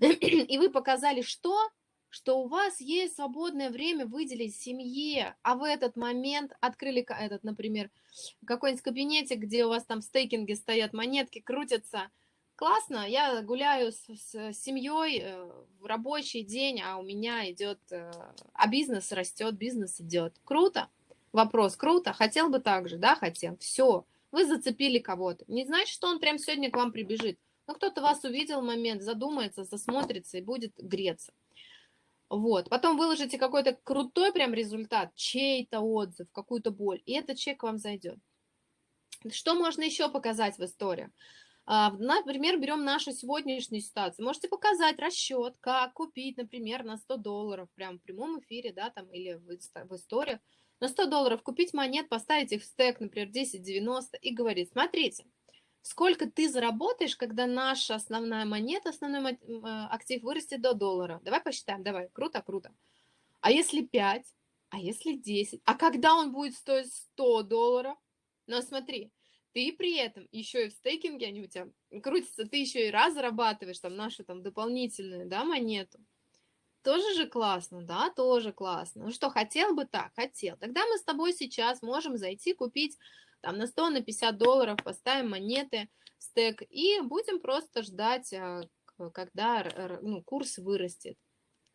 и вы показали, что? Что у вас есть свободное время выделить семье, а в этот момент открыли этот, например, какой-нибудь кабинетик, где у вас там в стейкинге стоят монетки, крутятся, классно, я гуляю с, с семьей э, в рабочий день, а у меня идет, э, а бизнес растет, бизнес идет, круто. Вопрос, круто, хотел бы так же, да, хотел, все, вы зацепили кого-то. Не значит, что он прям сегодня к вам прибежит, но кто-то вас увидел момент, задумается, засмотрится и будет греться. Вот, потом выложите какой-то крутой прям результат, чей-то отзыв, какую-то боль, и этот человек вам зайдет. Что можно еще показать в истории? А, например, берем нашу сегодняшнюю ситуацию. Можете показать расчет, как купить, например, на 100 долларов, прям в прямом эфире, да, там, или в, в историях, на 100 долларов купить монет, поставить их в стек, например, 10,90 и говорит, смотрите, Сколько ты заработаешь, когда наша основная монета, основной э, актив вырастет до доллара? Давай посчитаем, давай. Круто, круто. А если 5? А если 10? А когда он будет стоить 100 долларов? Но смотри, ты при этом еще и в стейкинге они у тебя крутятся, ты еще и раз зарабатываешь там нашу там дополнительную, да, монету. Тоже же классно, да, тоже классно. Ну что, хотел бы так? Хотел. Тогда мы с тобой сейчас можем зайти, купить там на 100, на 50 долларов, поставим монеты, стек, и будем просто ждать, а, когда ну, курс вырастет.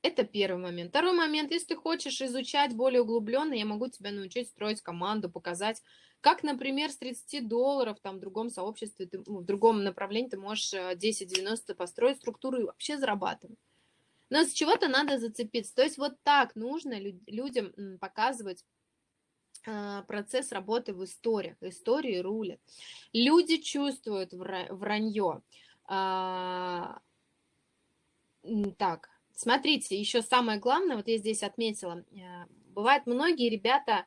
Это первый момент. Второй момент, если ты хочешь изучать более углубленно, я могу тебя научить строить команду, показать, как, например, с 30 долларов там, в другом сообществе, ты, ну, в другом направлении ты можешь 10-90 э, построить структуру и вообще зарабатывать. Но с чего-то надо зацепиться. То есть вот так нужно людям показывать а, процесс работы в историях. Истории рулят. Люди чувствуют вранье. А, так, смотрите, еще самое главное, вот я здесь отметила, э, бывает многие ребята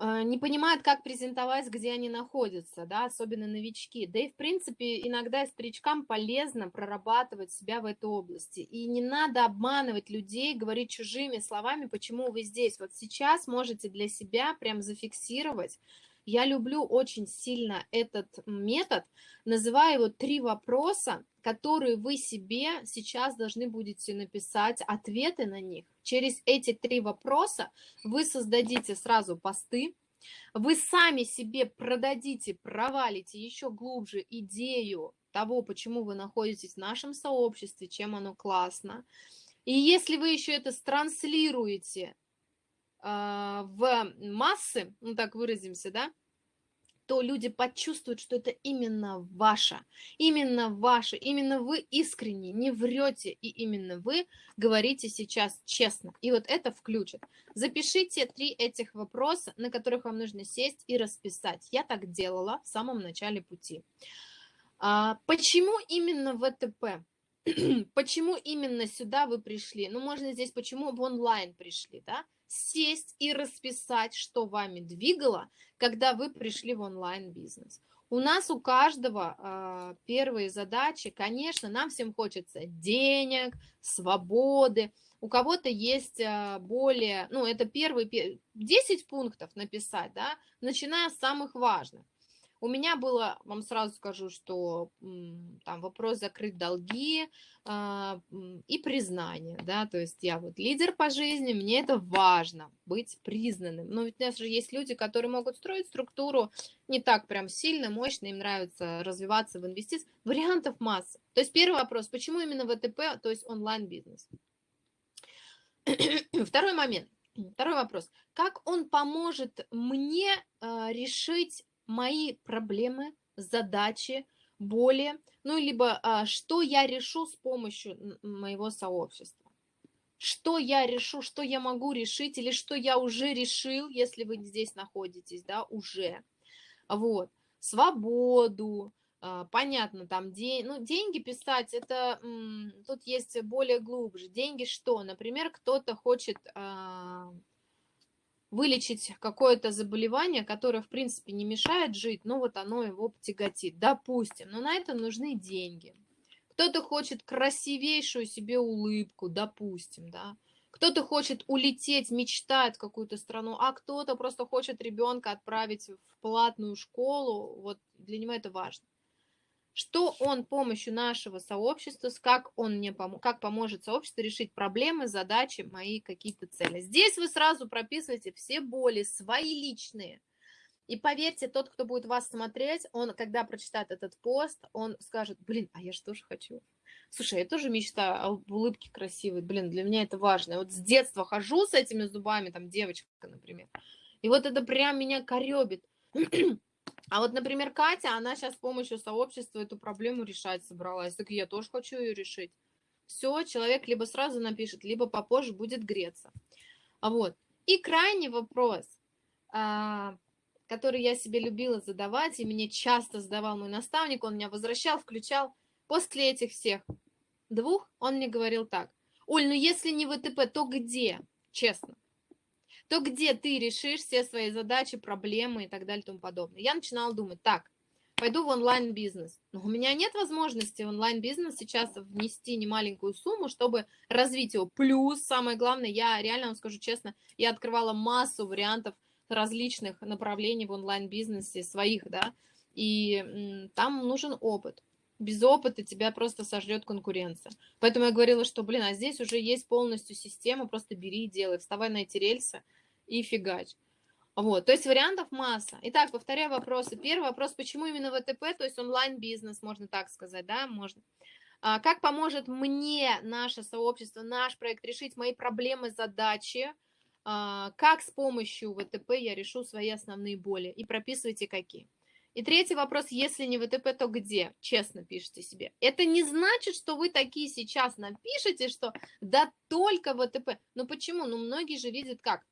не понимают, как презентовать, где они находятся, да, особенно новички. Да и, в принципе, иногда старичкам полезно прорабатывать себя в этой области. И не надо обманывать людей, говорить чужими словами, почему вы здесь. Вот сейчас можете для себя прям зафиксировать, я люблю очень сильно этот метод, называю его три вопроса, которые вы себе сейчас должны будете написать ответы на них. Через эти три вопроса вы создадите сразу посты, вы сами себе продадите, провалите еще глубже идею того, почему вы находитесь в нашем сообществе, чем оно классно. И если вы еще это транслируете в массы, ну так выразимся, да, то люди почувствуют, что это именно ваше, именно ваше, именно вы искренне, не врете, и именно вы говорите сейчас честно. И вот это включит. Запишите три этих вопроса, на которых вам нужно сесть и расписать. Я так делала в самом начале пути. А, почему именно ВТП? почему именно сюда вы пришли? Ну, можно здесь, почему в онлайн пришли, да? Сесть и расписать, что вами двигало, когда вы пришли в онлайн-бизнес. У нас у каждого э, первые задачи, конечно, нам всем хочется денег, свободы. У кого-то есть э, более, ну, это первые 10 пунктов написать, да, начиная с самых важных. У меня было, вам сразу скажу, что там вопрос закрыть долги э, и признание, да, то есть я вот лидер по жизни, мне это важно, быть признанным. Но ведь у нас же есть люди, которые могут строить структуру не так прям сильно, мощно, им нравится развиваться в инвестициях. Вариантов масса. То есть первый вопрос, почему именно ВТП, то есть онлайн-бизнес? Второй момент. Второй вопрос. Как он поможет мне э, решить мои проблемы, задачи, боли, ну, либо а, что я решу с помощью моего сообщества. Что я решу, что я могу решить, или что я уже решил, если вы здесь находитесь, да, уже. Вот. Свободу, а, понятно, там день, ну, деньги писать, это тут есть более глубже. Деньги что? Например, кто-то хочет а, вылечить какое-то заболевание, которое, в принципе, не мешает жить, но вот оно его тяготит, допустим. Но на это нужны деньги. Кто-то хочет красивейшую себе улыбку, допустим, да. Кто-то хочет улететь, мечтает в какую-то страну, а кто-то просто хочет ребенка отправить в платную школу. Вот для него это важно что он помощью нашего сообщества, как он мне пом как поможет сообществу решить проблемы, задачи, мои какие-то цели. Здесь вы сразу прописываете все боли, свои личные. И поверьте, тот, кто будет вас смотреть, он, когда прочитает этот пост, он скажет, блин, а я же тоже хочу. Слушай, я тоже мечтаю об улыбке красивой. Блин, для меня это важно. Я вот с детства хожу с этими зубами, там девочка, например. И вот это прям меня коребит. А вот, например, Катя, она сейчас с помощью сообщества эту проблему решать собралась. Так я тоже хочу ее решить. Все, человек либо сразу напишет, либо попозже будет греться. А вот. И крайний вопрос, а, который я себе любила задавать, и мне часто задавал мой наставник, он меня возвращал, включал. После этих всех двух он мне говорил так. Оль, ну если не ВТП, то где? Честно то где ты решишь все свои задачи, проблемы и так далее и тому подобное. Я начинала думать, так, пойду в онлайн-бизнес. Но у меня нет возможности в онлайн-бизнес сейчас внести немаленькую сумму, чтобы развить его. Плюс, самое главное, я реально вам скажу честно, я открывала массу вариантов различных направлений в онлайн-бизнесе своих, да, и там нужен опыт. Без опыта тебя просто сожрет конкуренция. Поэтому я говорила, что, блин, а здесь уже есть полностью система, просто бери и делай, вставай на эти рельсы и фигач. Вот, то есть вариантов масса. Итак, повторяю вопросы. Первый вопрос, почему именно ВТП, то есть онлайн-бизнес, можно так сказать, да, можно. А, как поможет мне наше сообщество, наш проект решить мои проблемы, задачи, а, как с помощью ВТП я решу свои основные боли, и прописывайте какие. И третий вопрос, если не ВТП, то где? Честно пишите себе. Это не значит, что вы такие сейчас напишите, что да только ВТП. Ну почему? Ну многие же видят как?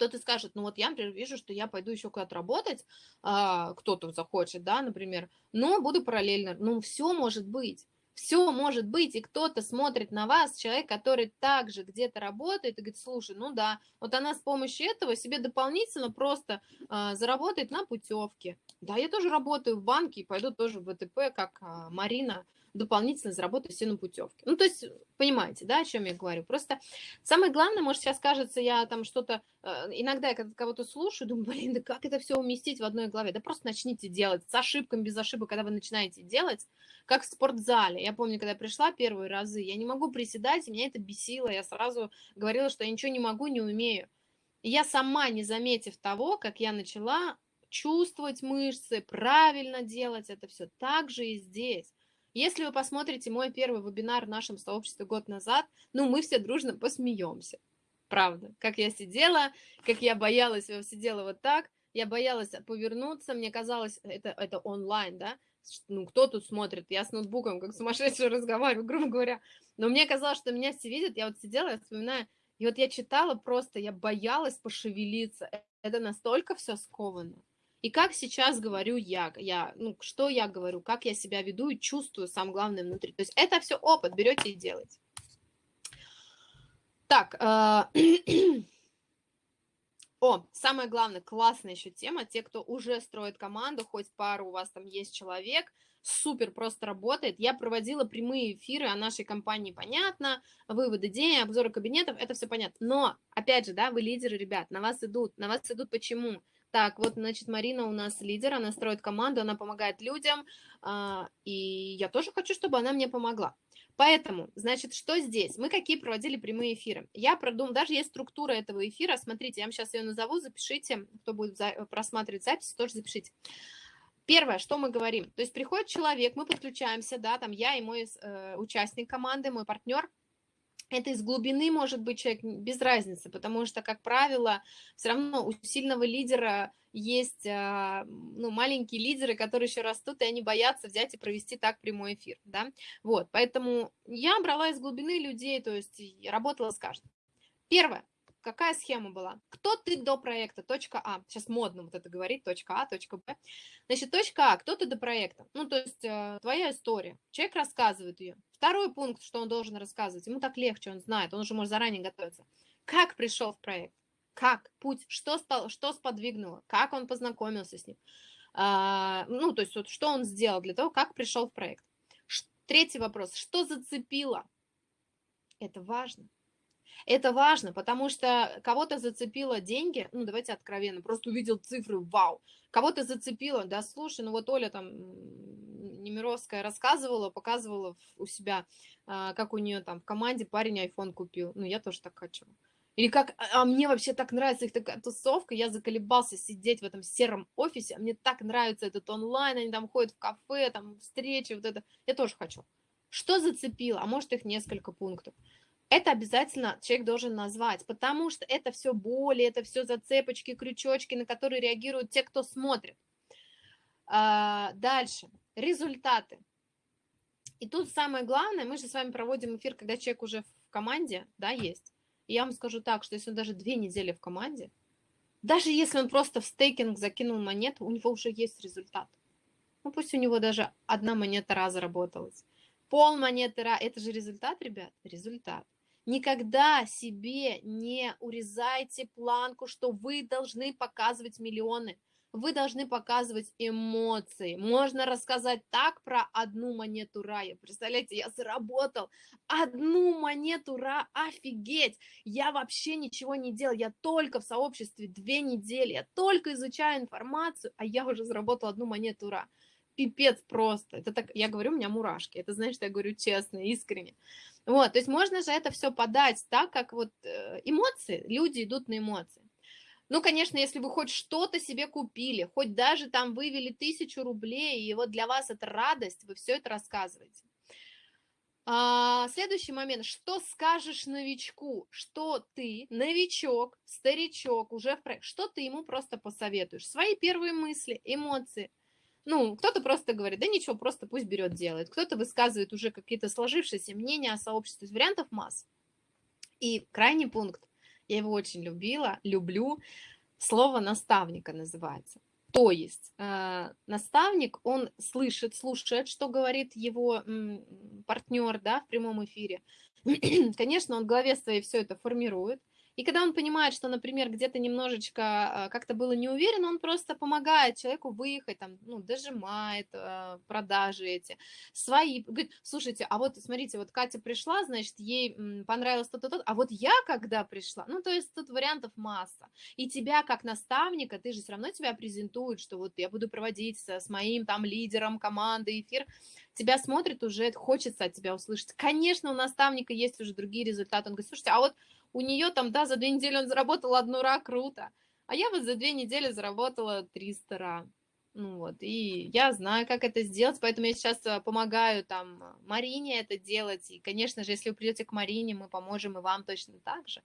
Кто-то скажет, ну вот я, например, вижу, что я пойду еще куда-то работать, а, кто-то захочет, да, например, но буду параллельно, ну все может быть. Все может быть, и кто-то смотрит на вас, человек, который также где-то работает, и говорит, слушай, ну да, вот она с помощью этого себе дополнительно просто э, заработает на путевке. Да, я тоже работаю в банке и пойду тоже в ВТП, как э, Марина, дополнительно заработать все на путевке. Ну, то есть, понимаете, да, о чем я говорю? Просто самое главное, может, сейчас кажется, я там что-то, э, иногда я когда кого-то слушаю, думаю, блин, да как это все уместить в одной голове? Да просто начните делать с ошибками, без ошибок, когда вы начинаете делать, как в спортзале. Я помню, когда я пришла первые разы, я не могу приседать, и меня это бесило, я сразу говорила, что я ничего не могу, не умею. И я сама, не заметив того, как я начала чувствовать мышцы, правильно делать это все, так же и здесь. Если вы посмотрите мой первый вебинар в нашем сообществе год назад, ну, мы все дружно посмеемся. Правда. Как я сидела, как я боялась, я сидела вот так, я боялась повернуться, мне казалось, это, это онлайн, да, ну, кто тут смотрит, я с ноутбуком как сумасшедший разговариваю, грубо говоря, но мне казалось, что меня все видят, я вот сидела, я вспоминаю, и вот я читала просто, я боялась пошевелиться, это настолько все сковано. И как сейчас говорю я, я, ну, что я говорю, как я себя веду и чувствую, самое главное, внутри. То есть это все опыт, берете и делаете. Так, э, о, самое главное, классная еще тема, те, кто уже строит команду, хоть пару у вас там есть человек, супер просто работает. Я проводила прямые эфиры о нашей компании, понятно, выводы идей, обзоры кабинетов, это все понятно. Но, опять же, да, вы лидеры, ребят, на вас идут, на вас идут почему? Так, вот, значит, Марина у нас лидер, она строит команду, она помогает людям, а, и я тоже хочу, чтобы она мне помогла. Поэтому, значит, что здесь? Мы какие проводили прямые эфиры? Я продумала, даже есть структура этого эфира, смотрите, я вам сейчас ее назову, запишите, кто будет просматривать запись, тоже запишите. Первое, что мы говорим, то есть приходит человек, мы подключаемся, да, там я и мой э, участник команды, мой партнер, это из глубины может быть человек без разницы, потому что, как правило, все равно у сильного лидера есть а, ну, маленькие лидеры, которые еще растут, и они боятся взять и провести так прямой эфир. Да? Вот, поэтому я брала из глубины людей, то есть работала с каждым. Первое. Какая схема была? Кто ты до проекта? Точка А. Сейчас модно вот это говорить. Точка А, точка Б. Значит, точка А. Кто ты до проекта? Ну, то есть э, твоя история. Человек рассказывает ее. Второй пункт, что он должен рассказывать. Ему так легче, он знает. Он уже может заранее готовиться. Как пришел в проект? Как? Путь? Что, что сподвигнуло? Как он познакомился с ним? А, ну, то есть вот, что он сделал для того, как пришел в проект? Третий вопрос. Что зацепило? Это важно. Это важно, потому что кого-то зацепило деньги, ну, давайте откровенно, просто увидел цифры, вау. Кого-то зацепило, да, слушай, ну вот Оля там Немировская рассказывала, показывала у себя, а, как у нее там в команде парень iPhone купил. Ну, я тоже так хочу. Или как, а, а мне вообще так нравится их такая тусовка, я заколебался сидеть в этом сером офисе, а мне так нравится этот онлайн, они там ходят в кафе, там встречи, вот это, я тоже хочу. Что зацепило? А может их несколько пунктов это обязательно человек должен назвать, потому что это все боли, это все зацепочки, крючочки, на которые реагируют те, кто смотрит. А, дальше, результаты. И тут самое главное, мы же с вами проводим эфир, когда человек уже в команде, да, есть. И я вам скажу так, что если он даже две недели в команде, даже если он просто в стейкинг закинул монету, у него уже есть результат. Ну пусть у него даже одна монета раз заработалась. Пол монеты, это же результат, ребят, результат. Никогда себе не урезайте планку, что вы должны показывать миллионы. вы должны показывать эмоции. Можно рассказать так про одну монету рая. Представляете, я заработал одну монету ра, офигеть! Я вообще ничего не делал, я только в сообществе две недели, я только изучаю информацию, а я уже заработал одну монету ра. Пипец просто. Это так, я говорю, у меня мурашки. Это значит, что я говорю честно, искренне. Вот, то есть можно же это все подать так, как вот э, эмоции, люди идут на эмоции. Ну, конечно, если вы хоть что-то себе купили, хоть даже там вывели тысячу рублей, и вот для вас это радость, вы все это рассказываете. А, следующий момент. Что скажешь новичку? Что ты, новичок, старичок, уже в проект, что ты ему просто посоветуешь? Свои первые мысли, эмоции. Ну, кто-то просто говорит, да ничего, просто пусть берет, делает. Кто-то высказывает уже какие-то сложившиеся мнения о сообществе. Вариантов масс. И крайний пункт я его очень любила, люблю. Слово наставника называется. То есть э, наставник, он слышит, слушает, что говорит его м, партнер да, в прямом эфире. Конечно, он в голове своей все это формирует, и когда он понимает, что, например, где-то немножечко а, как-то было не уверен, он просто помогает человеку выехать, там, ну, дожимает э, продажи эти, свои. Говорит, слушайте, а вот, смотрите, вот Катя пришла, значит, ей понравилось то-то, то а вот я когда пришла, ну, то есть тут вариантов масса. И тебя как наставника, ты же все равно тебя презентуют, что вот я буду проводить с моим там лидером команды эфир, тебя смотрит уже, хочется от тебя услышать. Конечно, у наставника есть уже другие результаты. Он говорит, слушайте, а вот у нее там, да, за две недели он заработал одну ра, круто. А я вот за две недели заработала 300 ра. Ну вот, и я знаю, как это сделать, поэтому я сейчас э, помогаю там Марине это делать. И, конечно же, если вы придете к Марине, мы поможем и вам точно так же.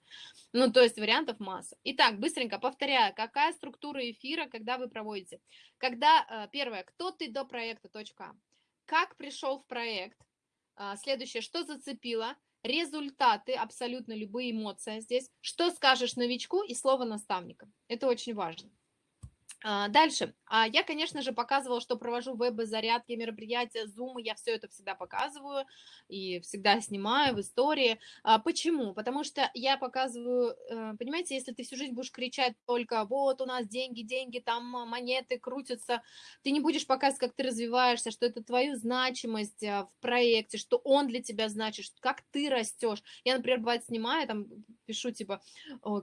Ну, то есть вариантов масса. Итак, быстренько повторяю, какая структура эфира, когда вы проводите? Когда, э, первое, кто ты до проекта, точка а. Как пришел в проект? А, следующее, что зацепило? Результаты, абсолютно любые эмоции здесь, что скажешь новичку и слово наставника. Это очень важно. А, дальше. А, я, конечно же, показывала, что провожу веб-зарядки, мероприятия, зумы, я все это всегда показываю и всегда снимаю в истории. А, почему? Потому что я показываю, э, понимаете, если ты всю жизнь будешь кричать только вот у нас деньги, деньги, там монеты крутятся, ты не будешь показывать, как ты развиваешься, что это твою значимость в проекте, что он для тебя значит, как ты растешь. Я, например, бывает снимаю, там пишу типа,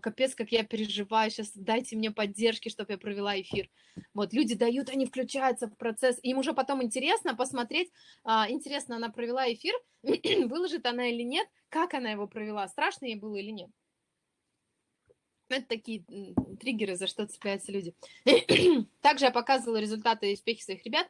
капец, как я переживаю, сейчас дайте мне поддержки, чтобы я провела эфир эфир. Вот, люди дают, они включаются в процесс, им уже потом интересно посмотреть, а, интересно, она провела эфир, выложит она или нет, как она его провела, страшно ей было или нет. Это такие триггеры, за что цепляются люди. Также я показывала результаты и успехи своих ребят.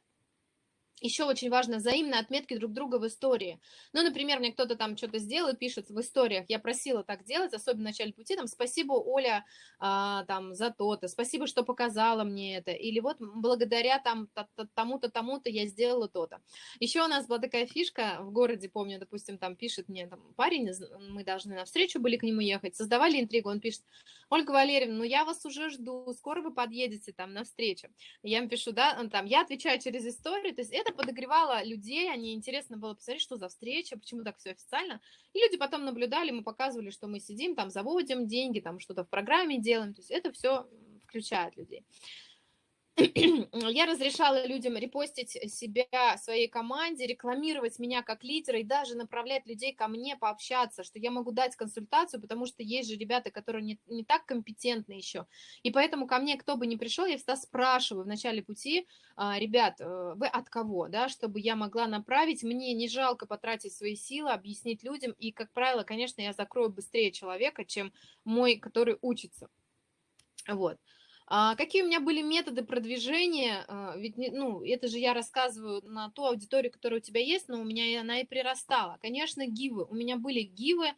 Еще очень важно взаимные отметки друг друга в истории. Ну, например, мне кто-то там что-то сделал и пишет в историях, я просила так делать, особенно в начале пути, там, спасибо, Оля, а, там, за то-то, спасибо, что показала мне это, или вот благодаря там тому-то, тому-то я сделала то-то. Еще у нас была такая фишка в городе, помню, допустим, там пишет мне там парень, мы должны на встречу были к нему ехать, создавали интригу, он пишет, Ольга Валерьевна, ну я вас уже жду, скоро вы подъедете там на встречу. Я им пишу, да, там, я отвечаю через историю, то есть это подогревало людей, они интересно было посмотреть, что за встреча, почему так все официально. И люди потом наблюдали, мы показывали, что мы сидим, там заводим деньги, там что-то в программе делаем, то есть это все включает людей. Я разрешала людям репостить себя, своей команде, рекламировать меня как лидера и даже направлять людей ко мне пообщаться, что я могу дать консультацию, потому что есть же ребята, которые не, не так компетентны еще. И поэтому ко мне, кто бы ни пришел, я всегда спрашиваю в начале пути, «А, ребят, э, вы от кого, да, чтобы я могла направить, мне не жалко потратить свои силы, объяснить людям, и, как правило, конечно, я закрою быстрее человека, чем мой, который учится. Вот. А какие у меня были методы продвижения? А, ведь, ну, это же я рассказываю на ту аудиторию, которая у тебя есть, но у меня она и прирастала. Конечно, гивы. У меня были гивы.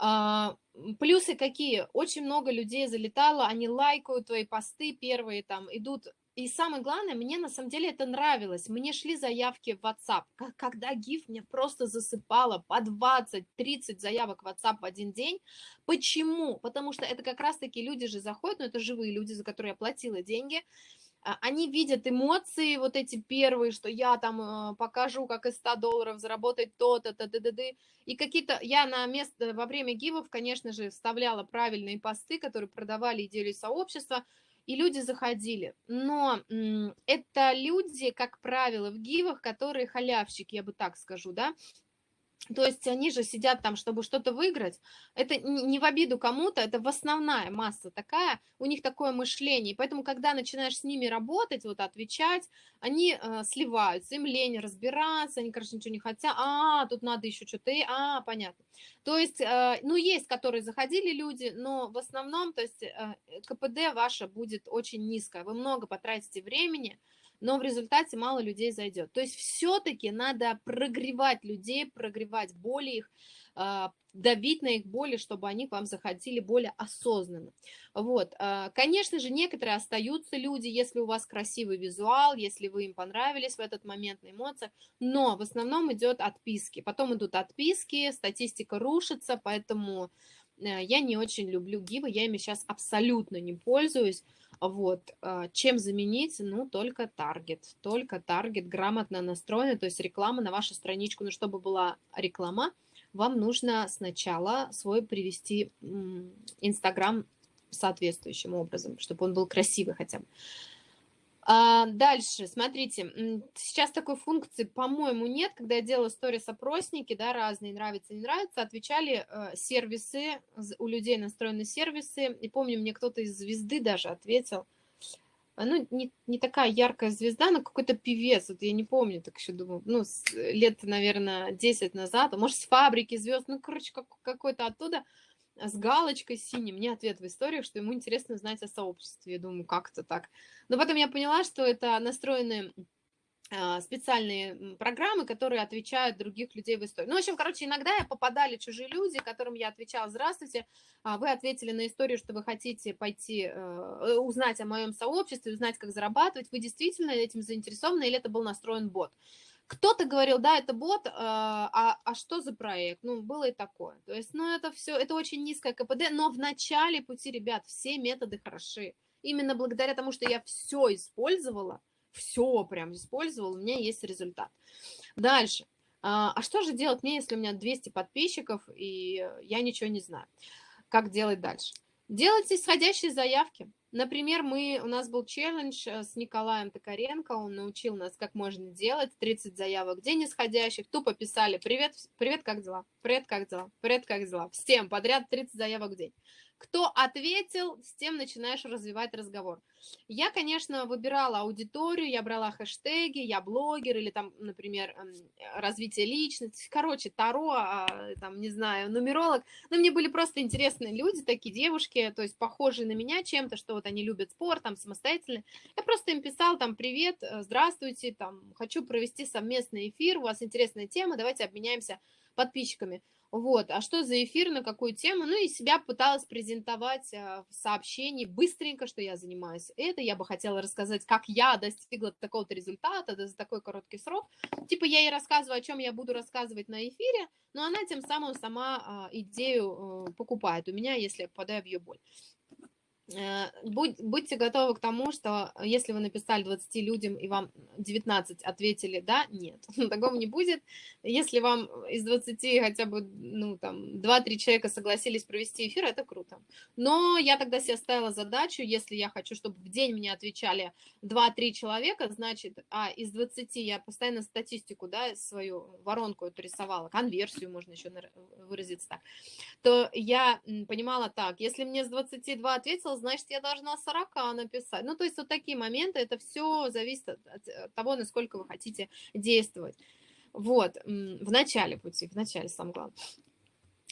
А, плюсы какие? Очень много людей залетало, они лайкают твои посты первые, там, идут и самое главное, мне на самом деле это нравилось. Мне шли заявки в WhatsApp. Когда GIF мне просто засыпало по 20-30 заявок в WhatsApp в один день. Почему? Потому что это как раз-таки люди же заходят, но это живые люди, за которые я платила деньги. А, они видят эмоции, вот эти первые, что я там э, покажу, как из 100 долларов заработать то-то, то т т т И какие-то, я на место, во время гивов, конечно же, вставляла правильные посты, которые продавали идею сообщества, и люди заходили. Но это люди, как правило, в гивах, которые халявщики, я бы так скажу, да, то есть они же сидят там, чтобы что-то выиграть. Это не в обиду кому-то, это в основная масса такая, у них такое мышление. Поэтому, когда начинаешь с ними работать, вот отвечать, они э, сливаются, им лень разбираться, они, короче, ничего не хотят. А, тут надо еще что-то, а, понятно. То есть, э, ну, есть, которые заходили люди, но в основном, то есть, э, КПД ваше будет очень низкое. Вы много потратите времени, но в результате мало людей зайдет. То есть все-таки надо прогревать людей, прогревать боли их, а, давить на их боли, чтобы они к вам заходили более осознанно. Вот. А, конечно же, некоторые остаются люди, если у вас красивый визуал, если вы им понравились в этот момент на эмоциях, но в основном идет отписки. Потом идут отписки, статистика рушится, поэтому э, я не очень люблю гивы, я ими сейчас абсолютно не пользуюсь. Вот. А, чем заменить? Ну, только таргет. Только таргет грамотно настроенный, то есть реклама на вашу страничку. Но чтобы была реклама, вам нужно сначала свой привести Инстаграм соответствующим образом, чтобы он был красивый хотя бы. А, дальше, смотрите, сейчас такой функции, по-моему, нет. Когда я делала сторис-опросники, да, разные, нравится, не нравится, отвечали э, сервисы, у людей настроены сервисы. И помню, мне кто-то из звезды даже ответил, ну, не, не такая яркая звезда, но какой-то певец, вот я не помню, так еще думаю, ну, лет, наверное, 10 назад, а может, с фабрики звезд, ну, короче, как, какой-то оттуда, с галочкой синей, мне ответ в историях, что ему интересно знать о сообществе. Я думаю, как это так? Но потом я поняла, что это настроенные а, специальные программы, которые отвечают других людей в истории. Ну, в общем, короче, иногда я попадали чужие люди, которым я отвечала, здравствуйте, а, вы ответили на историю, что вы хотите пойти э, узнать о моем сообществе, узнать, как зарабатывать, вы действительно этим заинтересованы или это был настроен бот? Кто-то говорил, да, это бот, э, а, а что за проект? Ну, было и такое. То есть, ну, это все, это очень низкое КПД, но в начале пути, ребят, все методы хороши. Именно благодаря тому, что я все использовала, все прям использовала, у меня есть результат. Дальше. А, а что же делать мне, если у меня 200 подписчиков, и я ничего не знаю? Как делать дальше? Делайте исходящие заявки. Например, мы, у нас был челлендж э, с Николаем Токаренко, он научил нас, как можно делать 30 заявок в день исходящих, тупо писали «Привет, привет, как дела? Привет, как дела? Привет, как дела?» Всем подряд 30 заявок в день. Кто ответил, с тем начинаешь развивать разговор. Я, конечно, выбирала аудиторию, я брала хэштеги, я блогер или там, например, развитие личности, короче, Таро, а, там, не знаю, нумеролог. Но мне были просто интересные люди, такие девушки, то есть похожие на меня чем-то, что вот они любят спорт, там, самостоятельно. Я просто им писала там, привет, э, здравствуйте, там, хочу провести совместный эфир, у вас интересная тема, давайте обменяемся подписчиками. Вот, а что за эфир, на какую тему? Ну, и себя пыталась презентовать а, в сообщении быстренько, что я занимаюсь это. Я бы хотела рассказать, как я достигла такого-то результата за такой короткий срок. Типа я ей рассказываю, о чем я буду рассказывать на эфире, но она тем самым сама а, идею э, покупает у меня, если я попадаю в ее боль. Э, будь, будьте готовы к тому, что если вы написали 20 людям и вам 19 ответили «да», нет, такого не будет. Если вам из 20 хотя бы ну, там, 2-3 человека согласились провести эфир, это круто. Но я тогда себе ставила задачу, если я хочу, чтобы в день мне отвечали 2-3 человека, значит, а из 20 я постоянно статистику, да, свою воронку эту рисовала, конверсию можно еще выразиться так, то я понимала так, если мне с 22 ответил, значит, я должна 40 написать. Ну, то есть вот такие моменты, это все зависит от, от того, насколько вы хотите действовать. Вот, в начале пути, в начале, самое главное.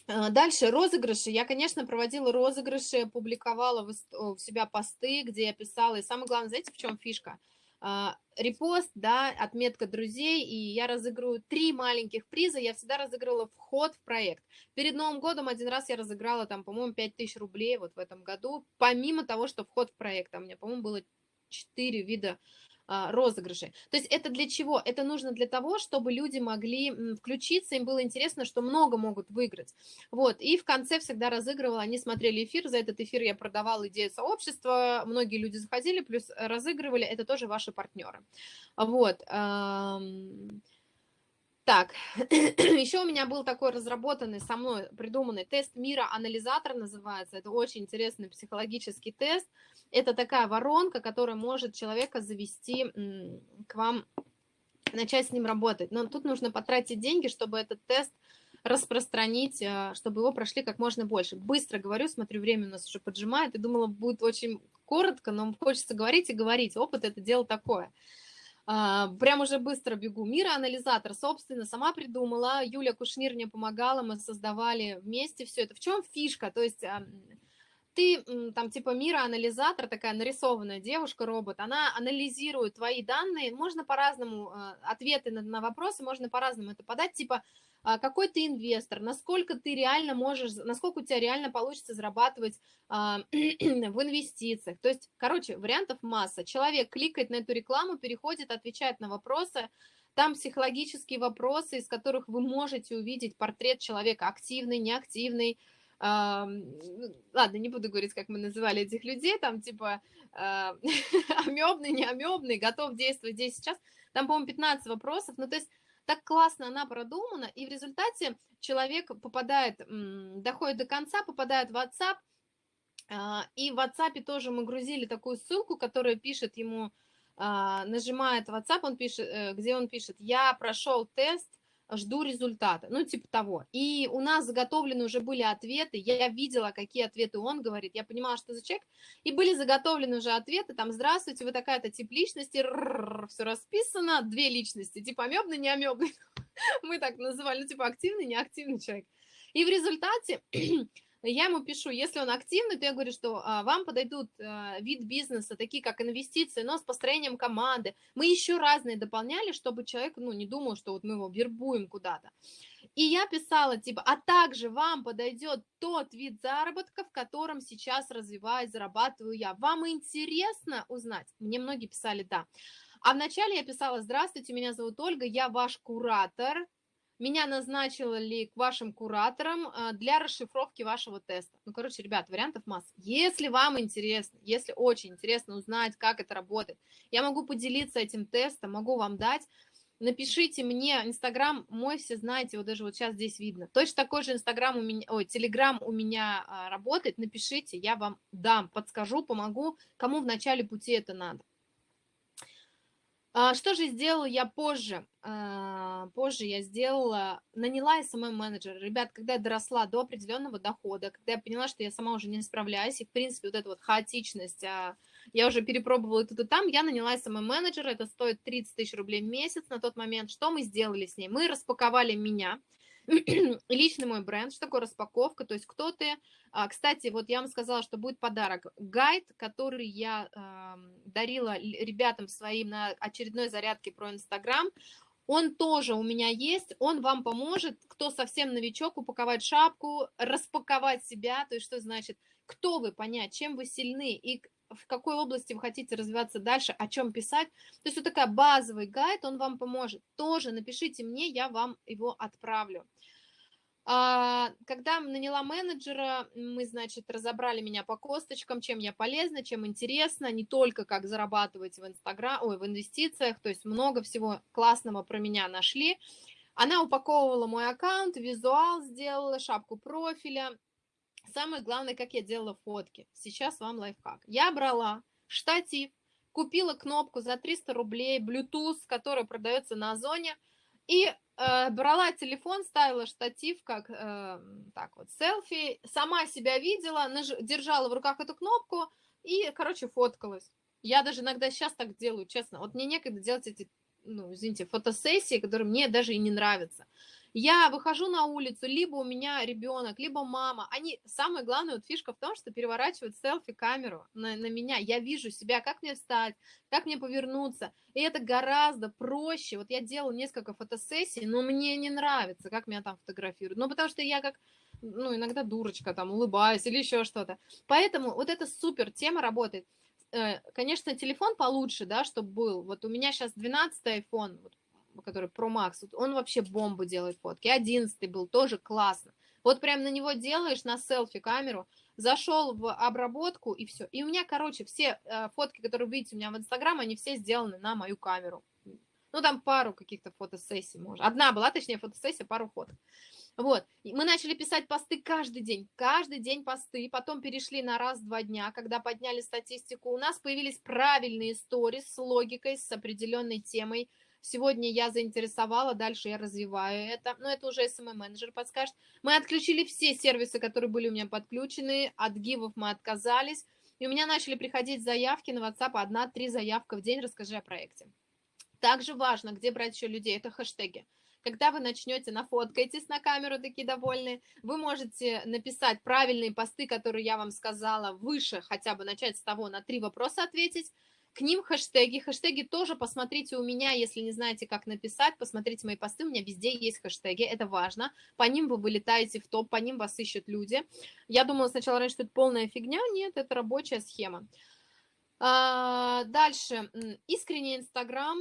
А, дальше розыгрыши. Я, конечно, проводила розыгрыши, публиковала в себя посты, где я писала. И самое главное, знаете, в чем фишка? Репост, да, отметка друзей, и я разыгрываю три маленьких приза, я всегда разыгрывала вход в проект. Перед Новым годом один раз я разыграла там, по-моему, 5000 рублей вот в этом году, помимо того, что вход в проект, а у меня, по-моему, было четыре вида а, розыгрышей. То есть это для чего? Это нужно для того, чтобы люди могли включиться, им было интересно, что много могут выиграть. Вот, и в конце всегда разыгрывала, они смотрели эфир, за этот эфир я продавала идею сообщества, многие люди заходили, плюс разыгрывали, это тоже ваши партнеры. Вот. Так, еще у меня был такой разработанный со мной, придуманный тест мира, анализатор называется. Это очень интересный психологический тест. Это такая воронка, которая может человека завести к вам, начать с ним работать. Но тут нужно потратить деньги, чтобы этот тест распространить, э, чтобы его прошли как можно больше. Быстро говорю, смотрю, время у нас уже поджимает, и думала, будет очень коротко, но хочется говорить и говорить. Опыт – это дело такое. А, прям уже быстро бегу. Мира анализатор, собственно, сама придумала. Юля Кушнир мне помогала, мы создавали вместе все это. В чем фишка? То есть ты там типа мира анализатор, такая нарисованная девушка-робот, она анализирует твои данные, можно по-разному, а, ответы на, на вопросы можно по-разному это подать, типа какой ты инвестор, насколько ты реально можешь, насколько у тебя реально получится зарабатывать а, в инвестициях. То есть, короче, вариантов масса. Человек кликает на эту рекламу, переходит, отвечает на вопросы, там психологические вопросы, из которых вы можете увидеть портрет человека активный, неактивный, Uh, ладно, не буду говорить, как мы называли этих людей, там типа амебный, не амебный, готов действовать здесь сейчас. Там, по-моему, 15 вопросов. Ну, то есть так классно она продумана, и в результате человек попадает, доходит до конца, попадает в WhatsApp, а, и в WhatsApp тоже мы грузили такую ссылку, которая пишет ему, а, нажимает WhatsApp, он пишет, э, где он пишет, я прошел тест, жду результата, ну, типа того. И у нас заготовлены уже были ответы, я видела, какие ответы он говорит, я понимала, что за человек, и были заготовлены уже ответы, там, здравствуйте, вы такая-то тип личности, все расписано, две личности, типа амебный, не амебный, мы так называли, ну, типа активный, неактивный человек. И в результате я ему пишу, если он активный, то я говорю, что а, вам подойдут а, вид бизнеса, такие как инвестиции, но с построением команды. Мы еще разные дополняли, чтобы человек ну, не думал, что вот мы его вербуем куда-то. И я писала, типа, а также вам подойдет тот вид заработка, в котором сейчас развиваюсь, зарабатываю я. Вам интересно узнать? Мне многие писали «да». А вначале я писала, здравствуйте, меня зовут Ольга, я ваш куратор, меня назначили к вашим кураторам а, для расшифровки вашего теста. Ну, короче, ребят, вариантов масса. Если вам интересно, если очень интересно узнать, как это работает, я могу поделиться этим тестом, могу вам дать. Напишите мне, Инстаграм мой, все знаете, вот даже вот сейчас здесь видно. Точно такой же Инстаграм у меня, ой, Телеграм у меня а, работает, напишите, я вам дам, подскажу, помогу, кому в начале пути это надо. А, что же сделала я позже? А, позже я сделала, наняла SMM-менеджера. Ребят, когда я доросла до определенного дохода, когда я поняла, что я сама уже не справляюсь, и, в принципе, вот эта вот хаотичность, а, я уже перепробовала тут и там, я наняла SMM-менеджера, это стоит 30 тысяч рублей в месяц на тот момент. Что мы сделали с ней? Мы распаковали меня, личный мой бренд. Что такое распаковка? То есть кто ты? А, кстати, вот я вам сказала, что будет подарок. Гайд, который я дарила ребятам своим на очередной зарядке про Инстаграм, он тоже у меня есть, он вам поможет, кто совсем новичок, упаковать шапку, распаковать себя, то есть что значит, кто вы, понять, чем вы сильны и в какой области вы хотите развиваться дальше, о чем писать. То есть вот такая базовый гайд, он вам поможет. Тоже напишите мне, я вам его отправлю. А, когда наняла менеджера, мы, значит, разобрали меня по косточкам, чем я полезна, чем интересно, не только как зарабатывать в Инстаграм, ой, в инвестициях, то есть много всего классного про меня нашли. Она упаковывала мой аккаунт, визуал сделала, шапку профиля, самое главное, как я делала фотки. Сейчас вам лайфхак. Я брала штатив, купила кнопку за 300 рублей, Bluetooth, которая продается на Озоне, и э, брала телефон, ставила штатив, как э, так вот, селфи, сама себя видела, наж... держала в руках эту кнопку и, короче, фоткалась. Я даже иногда сейчас так делаю, честно. Вот мне некогда делать эти, ну, извините, фотосессии, которые мне даже и не нравятся. Я выхожу на улицу, либо у меня ребенок, либо мама. Они, самое главное, вот фишка в том, что переворачивают селфи-камеру на, на меня. Я вижу себя, как мне встать, как мне повернуться. И это гораздо проще. Вот я делала несколько фотосессий, но мне не нравится, как меня там фотографируют. Ну, потому что я как ну, иногда дурочка, там, улыбаюсь или еще что-то. Поэтому вот эта супер тема работает. Э, конечно, телефон получше, да, чтобы был. Вот у меня сейчас 12 iPhone, вот который Pro Max, он вообще бомбу делает фотки. 11 был, тоже классно. Вот прям на него делаешь на селфи камеру, зашел в обработку и все. И у меня, короче, все э, фотки, которые вы видите у меня в Инстаграм, они все сделаны на мою камеру. Ну, там пару каких-то фотосессий, может. Одна была, точнее, фотосессия, пару фоток. Вот, мы начали писать посты каждый день, каждый день посты, потом перешли на раз-два дня, когда подняли статистику, у нас появились правильные истории с логикой, с определенной темой, Сегодня я заинтересовала, дальше я развиваю это. Но это уже SMM-менеджер подскажет. Мы отключили все сервисы, которые были у меня подключены. От гивов мы отказались. И у меня начали приходить заявки на WhatsApp. Одна-три заявка в день. Расскажи о проекте. Также важно, где брать еще людей. Это хэштеги. Когда вы начнете, нафоткайтесь на камеру, такие довольные, вы можете написать правильные посты, которые я вам сказала, выше, хотя бы начать с того, на три вопроса ответить, к ним хэштеги. Хэштеги тоже посмотрите у меня, если не знаете, как написать, посмотрите мои посты, у меня везде есть хэштеги, это важно. По ним вы вылетаете в топ, по ним вас ищут люди. Я думала сначала раньше, что это полная фигня, нет, это рабочая схема. А, дальше, искренний Инстаграм,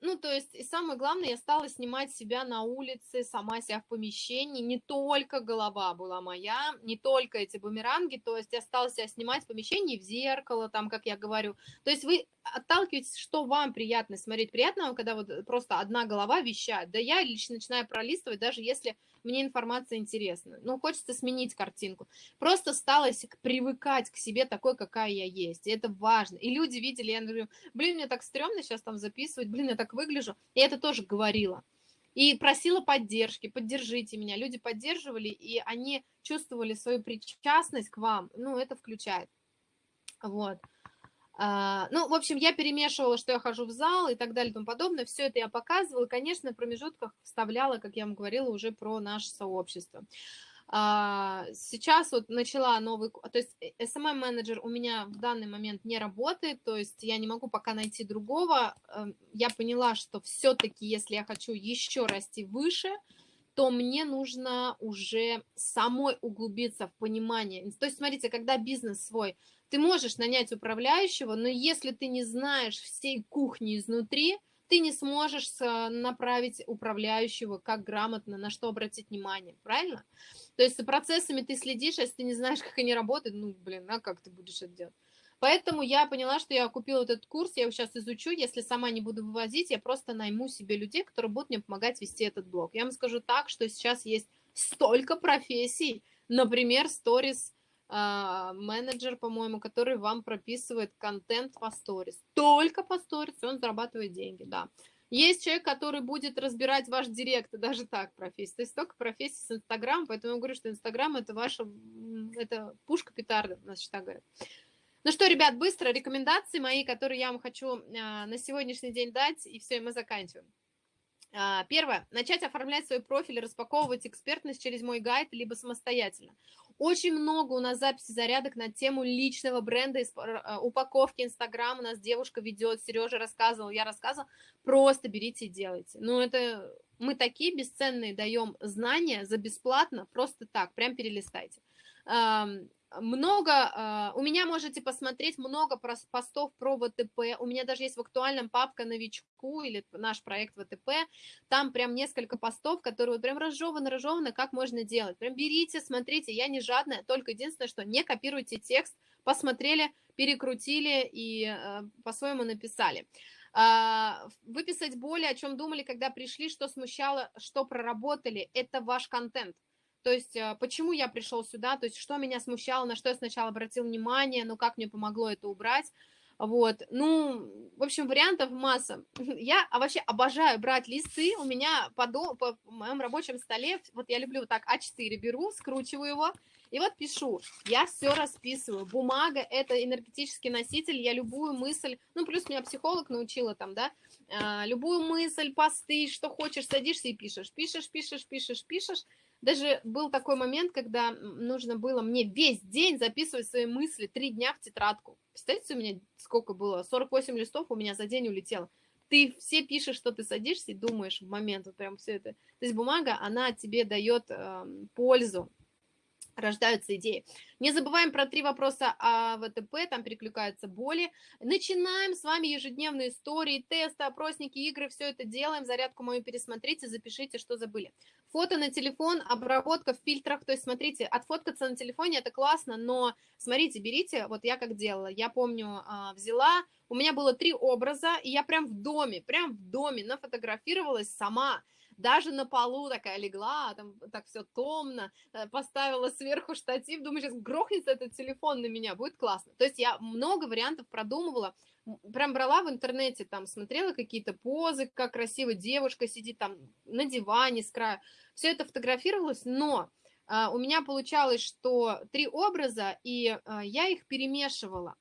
ну, то есть, и самое главное, я стала снимать себя на улице, сама себя в помещении, не только голова была моя, не только эти бумеранги, то есть я стала себя снимать в помещении, в зеркало, там, как я говорю. То есть вы отталкиваетесь, что вам приятно смотреть. Приятно вам, когда вот просто одна голова вещает. Да я лично начинаю пролистывать, даже если мне информация интересна. Ну, хочется сменить картинку. Просто стала привыкать к себе такой, какая я есть. И это важно. И люди видели, я говорю, блин, мне так стрёмно сейчас там записывать, блин, я так выгляжу. И это тоже говорила. И просила поддержки, поддержите меня. Люди поддерживали, и они чувствовали свою причастность к вам. Ну, это включает. Вот. А, ну, в общем, я перемешивала, что я хожу в зал и так далее и тому подобное. Все это я показывала. Конечно, в промежутках вставляла, как я вам говорила, уже про наше сообщество. А, сейчас вот начала новый... То есть SMM-менеджер у меня в данный момент не работает, то есть я не могу пока найти другого. Эм, я поняла, что все-таки, если я хочу еще расти выше, то мне нужно уже самой углубиться в понимание. То есть, смотрите, когда бизнес свой ты можешь нанять управляющего, но если ты не знаешь всей кухни изнутри, ты не сможешь направить управляющего, как грамотно, на что обратить внимание, правильно? То есть за процессами ты следишь, а если ты не знаешь, как они работают, ну, блин, а как ты будешь это делать? Поэтому я поняла, что я купила этот курс, я его сейчас изучу, если сама не буду вывозить, я просто найму себе людей, которые будут мне помогать вести этот блог. Я вам скажу так, что сейчас есть столько профессий, например, сторис менеджер, по-моему, который вам прописывает контент по сторис. Только по сторис он зарабатывает деньги, да. Есть человек, который будет разбирать ваш директ, даже так профессия. То есть только профессия с Инстаграм, поэтому я говорю, что Инстаграм это ваша, это пушка петарда, значит, так говорят. Ну что, ребят, быстро рекомендации мои, которые я вам хочу а, на сегодняшний день дать, и все, и мы заканчиваем. А, первое. Начать оформлять свой профиль, распаковывать экспертность через мой гайд, либо самостоятельно. Очень много у нас записей зарядок на тему личного бренда, а, упаковки Инстаграм. У нас девушка ведет, Сережа рассказывал, я рассказывала. Просто берите и делайте. Ну, это мы такие бесценные даем знания за бесплатно, просто так, прям перелистайте много, а, у меня можете посмотреть много постов про ВТП, у меня даже есть в актуальном папка новичку или наш проект ВТП, там прям несколько постов, которые вот прям разжеваны, разжеваны, как можно делать. Прям берите, смотрите, я не жадная, только единственное, что не копируйте текст, посмотрели, перекрутили и э, по-своему написали. Э, выписать более, о чем думали, когда пришли, что смущало, что проработали, это ваш контент. То есть, э, почему я пришел сюда, то есть, что меня смущало, на что я сначала обратил внимание, ну, как мне помогло это убрать. Вот, ну, в общем, вариантов масса. Я а вообще обожаю брать листы, у меня по, до, по моем рабочем столе, вот я люблю вот так А4 беру, скручиваю его, и вот пишу, я все расписываю. Бумага – это энергетический носитель, я любую мысль, ну, плюс меня психолог научила там, да, а, любую мысль, посты, что хочешь, садишься и пишешь. Пишешь, пишешь, пишешь, пишешь, даже был такой момент, когда нужно было мне весь день записывать свои мысли, три дня в тетрадку. Представляете, у меня сколько было? 48 листов у меня за день улетело. Ты все пишешь, что ты садишься и думаешь в момент, вот прям все это. То есть бумага, она тебе дает э, пользу, рождаются идеи. Не забываем про три вопроса о ВТП, там перекликаются боли. Начинаем с вами ежедневные истории, тесты, опросники, игры, все это делаем. Зарядку мою пересмотрите, запишите, что забыли. Фото на телефон, обработка в фильтрах, то есть смотрите, отфоткаться на телефоне это классно, но смотрите, берите, вот я как делала, я помню, а, взяла, У меня было три образа, и я прям в доме, прям в доме нафотографировалась сама. Даже на полу такая легла, там так все томно, э, поставила сверху штатив, думаю, сейчас грохнется этот телефон на меня, будет классно. То есть я много вариантов продумывала, прям брала в интернете, там смотрела какие-то позы, как красиво девушка сидит там на диване с края, все это фотографировалось, но а, у меня получалось, что три образа, и а, я их перемешивала.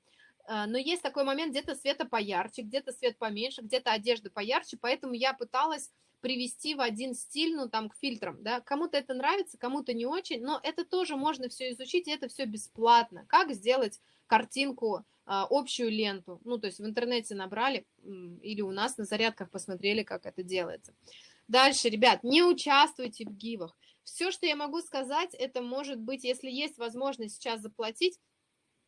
А, но есть такой момент, где-то света поярче, где-то свет поменьше, где-то одежда поярче, поэтому я пыталась привести в один стиль, ну, там, к фильтрам, да, кому-то это нравится, кому-то не очень, но это тоже можно все изучить, и это все бесплатно. Как сделать картинку, а, общую ленту, ну, то есть в интернете набрали или у нас на зарядках посмотрели, как это делается. Дальше, ребят, не участвуйте в гивах. Все, что я могу сказать, это может быть, если есть возможность сейчас заплатить,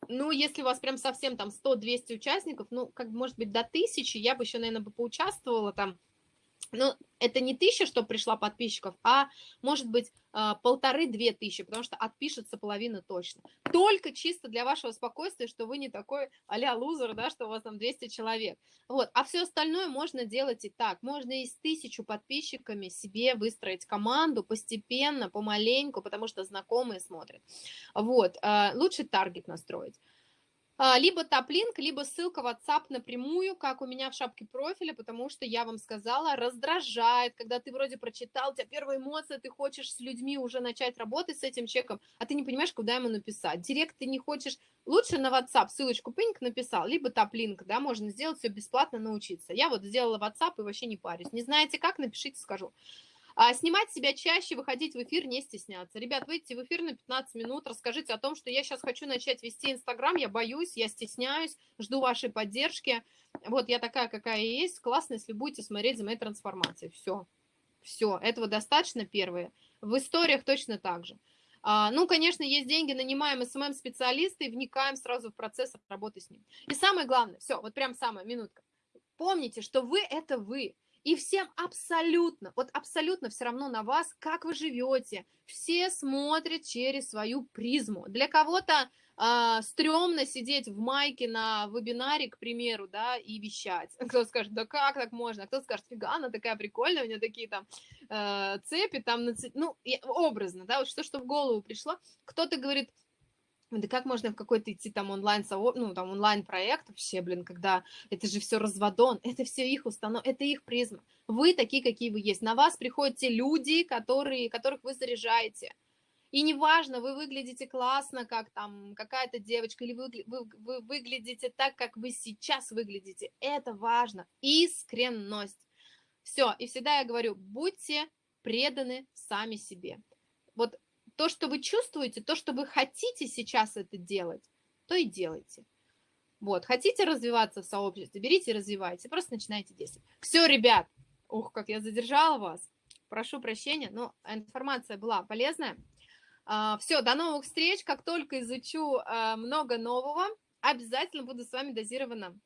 ну, если у вас прям совсем там 100-200 участников, ну, как может быть, до 1000, я бы еще, наверное, бы поучаствовала там, ну, это не тысяча, что пришла подписчиков, а может быть а, полторы-две тысячи, потому что отпишется половина точно. Только чисто для вашего спокойствия, что вы не такой а-ля лузер, да, что у вас там 200 человек. Вот, а все остальное можно делать и так. Можно и с тысячу подписчиками себе выстроить команду постепенно, помаленьку, потому что знакомые смотрят. Вот, а, лучше таргет настроить. А, либо топ-линк, либо ссылка в WhatsApp напрямую, как у меня в шапке профиля, потому что я вам сказала, раздражает, когда ты вроде прочитал, у тебя первая эмоция, ты хочешь с людьми уже начать работать с этим человеком, а ты не понимаешь, куда ему написать. Директ ты не хочешь, лучше на WhatsApp ссылочку пинк написал, либо топ-линк, да, можно сделать все бесплатно, научиться. Я вот сделала WhatsApp и вообще не парюсь. Не знаете как, напишите, скажу. А снимать себя чаще, выходить в эфир, не стесняться. Ребят, выйдите в эфир на 15 минут, расскажите о том, что я сейчас хочу начать вести Инстаграм, я боюсь, я стесняюсь, жду вашей поддержки. Вот я такая, какая есть. Классно, если будете смотреть за моей трансформацией. Все. Все. Этого достаточно, первое. В историях точно так же. А, ну, конечно, есть деньги, нанимаем СММ-специалиста и вникаем сразу в процесс работы с ним. И самое главное, все, вот прям самая минутка. Помните, что вы – это вы. И всем абсолютно, вот абсолютно все равно на вас, как вы живете. Все смотрят через свою призму. Для кого-то э, стрёмно сидеть в майке на вебинаре, к примеру, да, и вещать. Кто скажет, да как так можно? Кто скажет, фига, она такая прикольная, у нее такие там э, цепи, там, ну, образно, да, вот что, что в голову пришло. Кто-то говорит, да как можно в какой-то идти там онлайн, ну, там онлайн-проект вообще, блин, когда это же все разводон, это все их установ, это их призма. Вы такие, какие вы есть. На вас приходят те люди, которые, которых вы заряжаете. И неважно, вы выглядите классно, как там какая-то девочка, или вы, вы, вы выглядите так, как вы сейчас выглядите. Это важно. Искренность. Все. И всегда я говорю, будьте преданы сами себе. Вот то, что вы чувствуете, то, что вы хотите сейчас это делать, то и делайте. Вот, хотите развиваться в сообществе, берите и развивайте, просто начинайте действовать. Все, ребят, ух, как я задержала вас, прошу прощения, но информация была полезная. А, Все, до новых встреч, как только изучу а, много нового, обязательно буду с вами дозированно,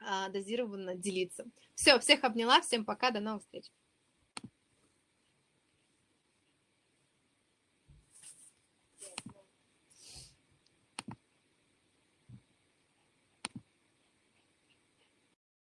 а, дозированно делиться. Все, всех обняла, всем пока, до новых встреч.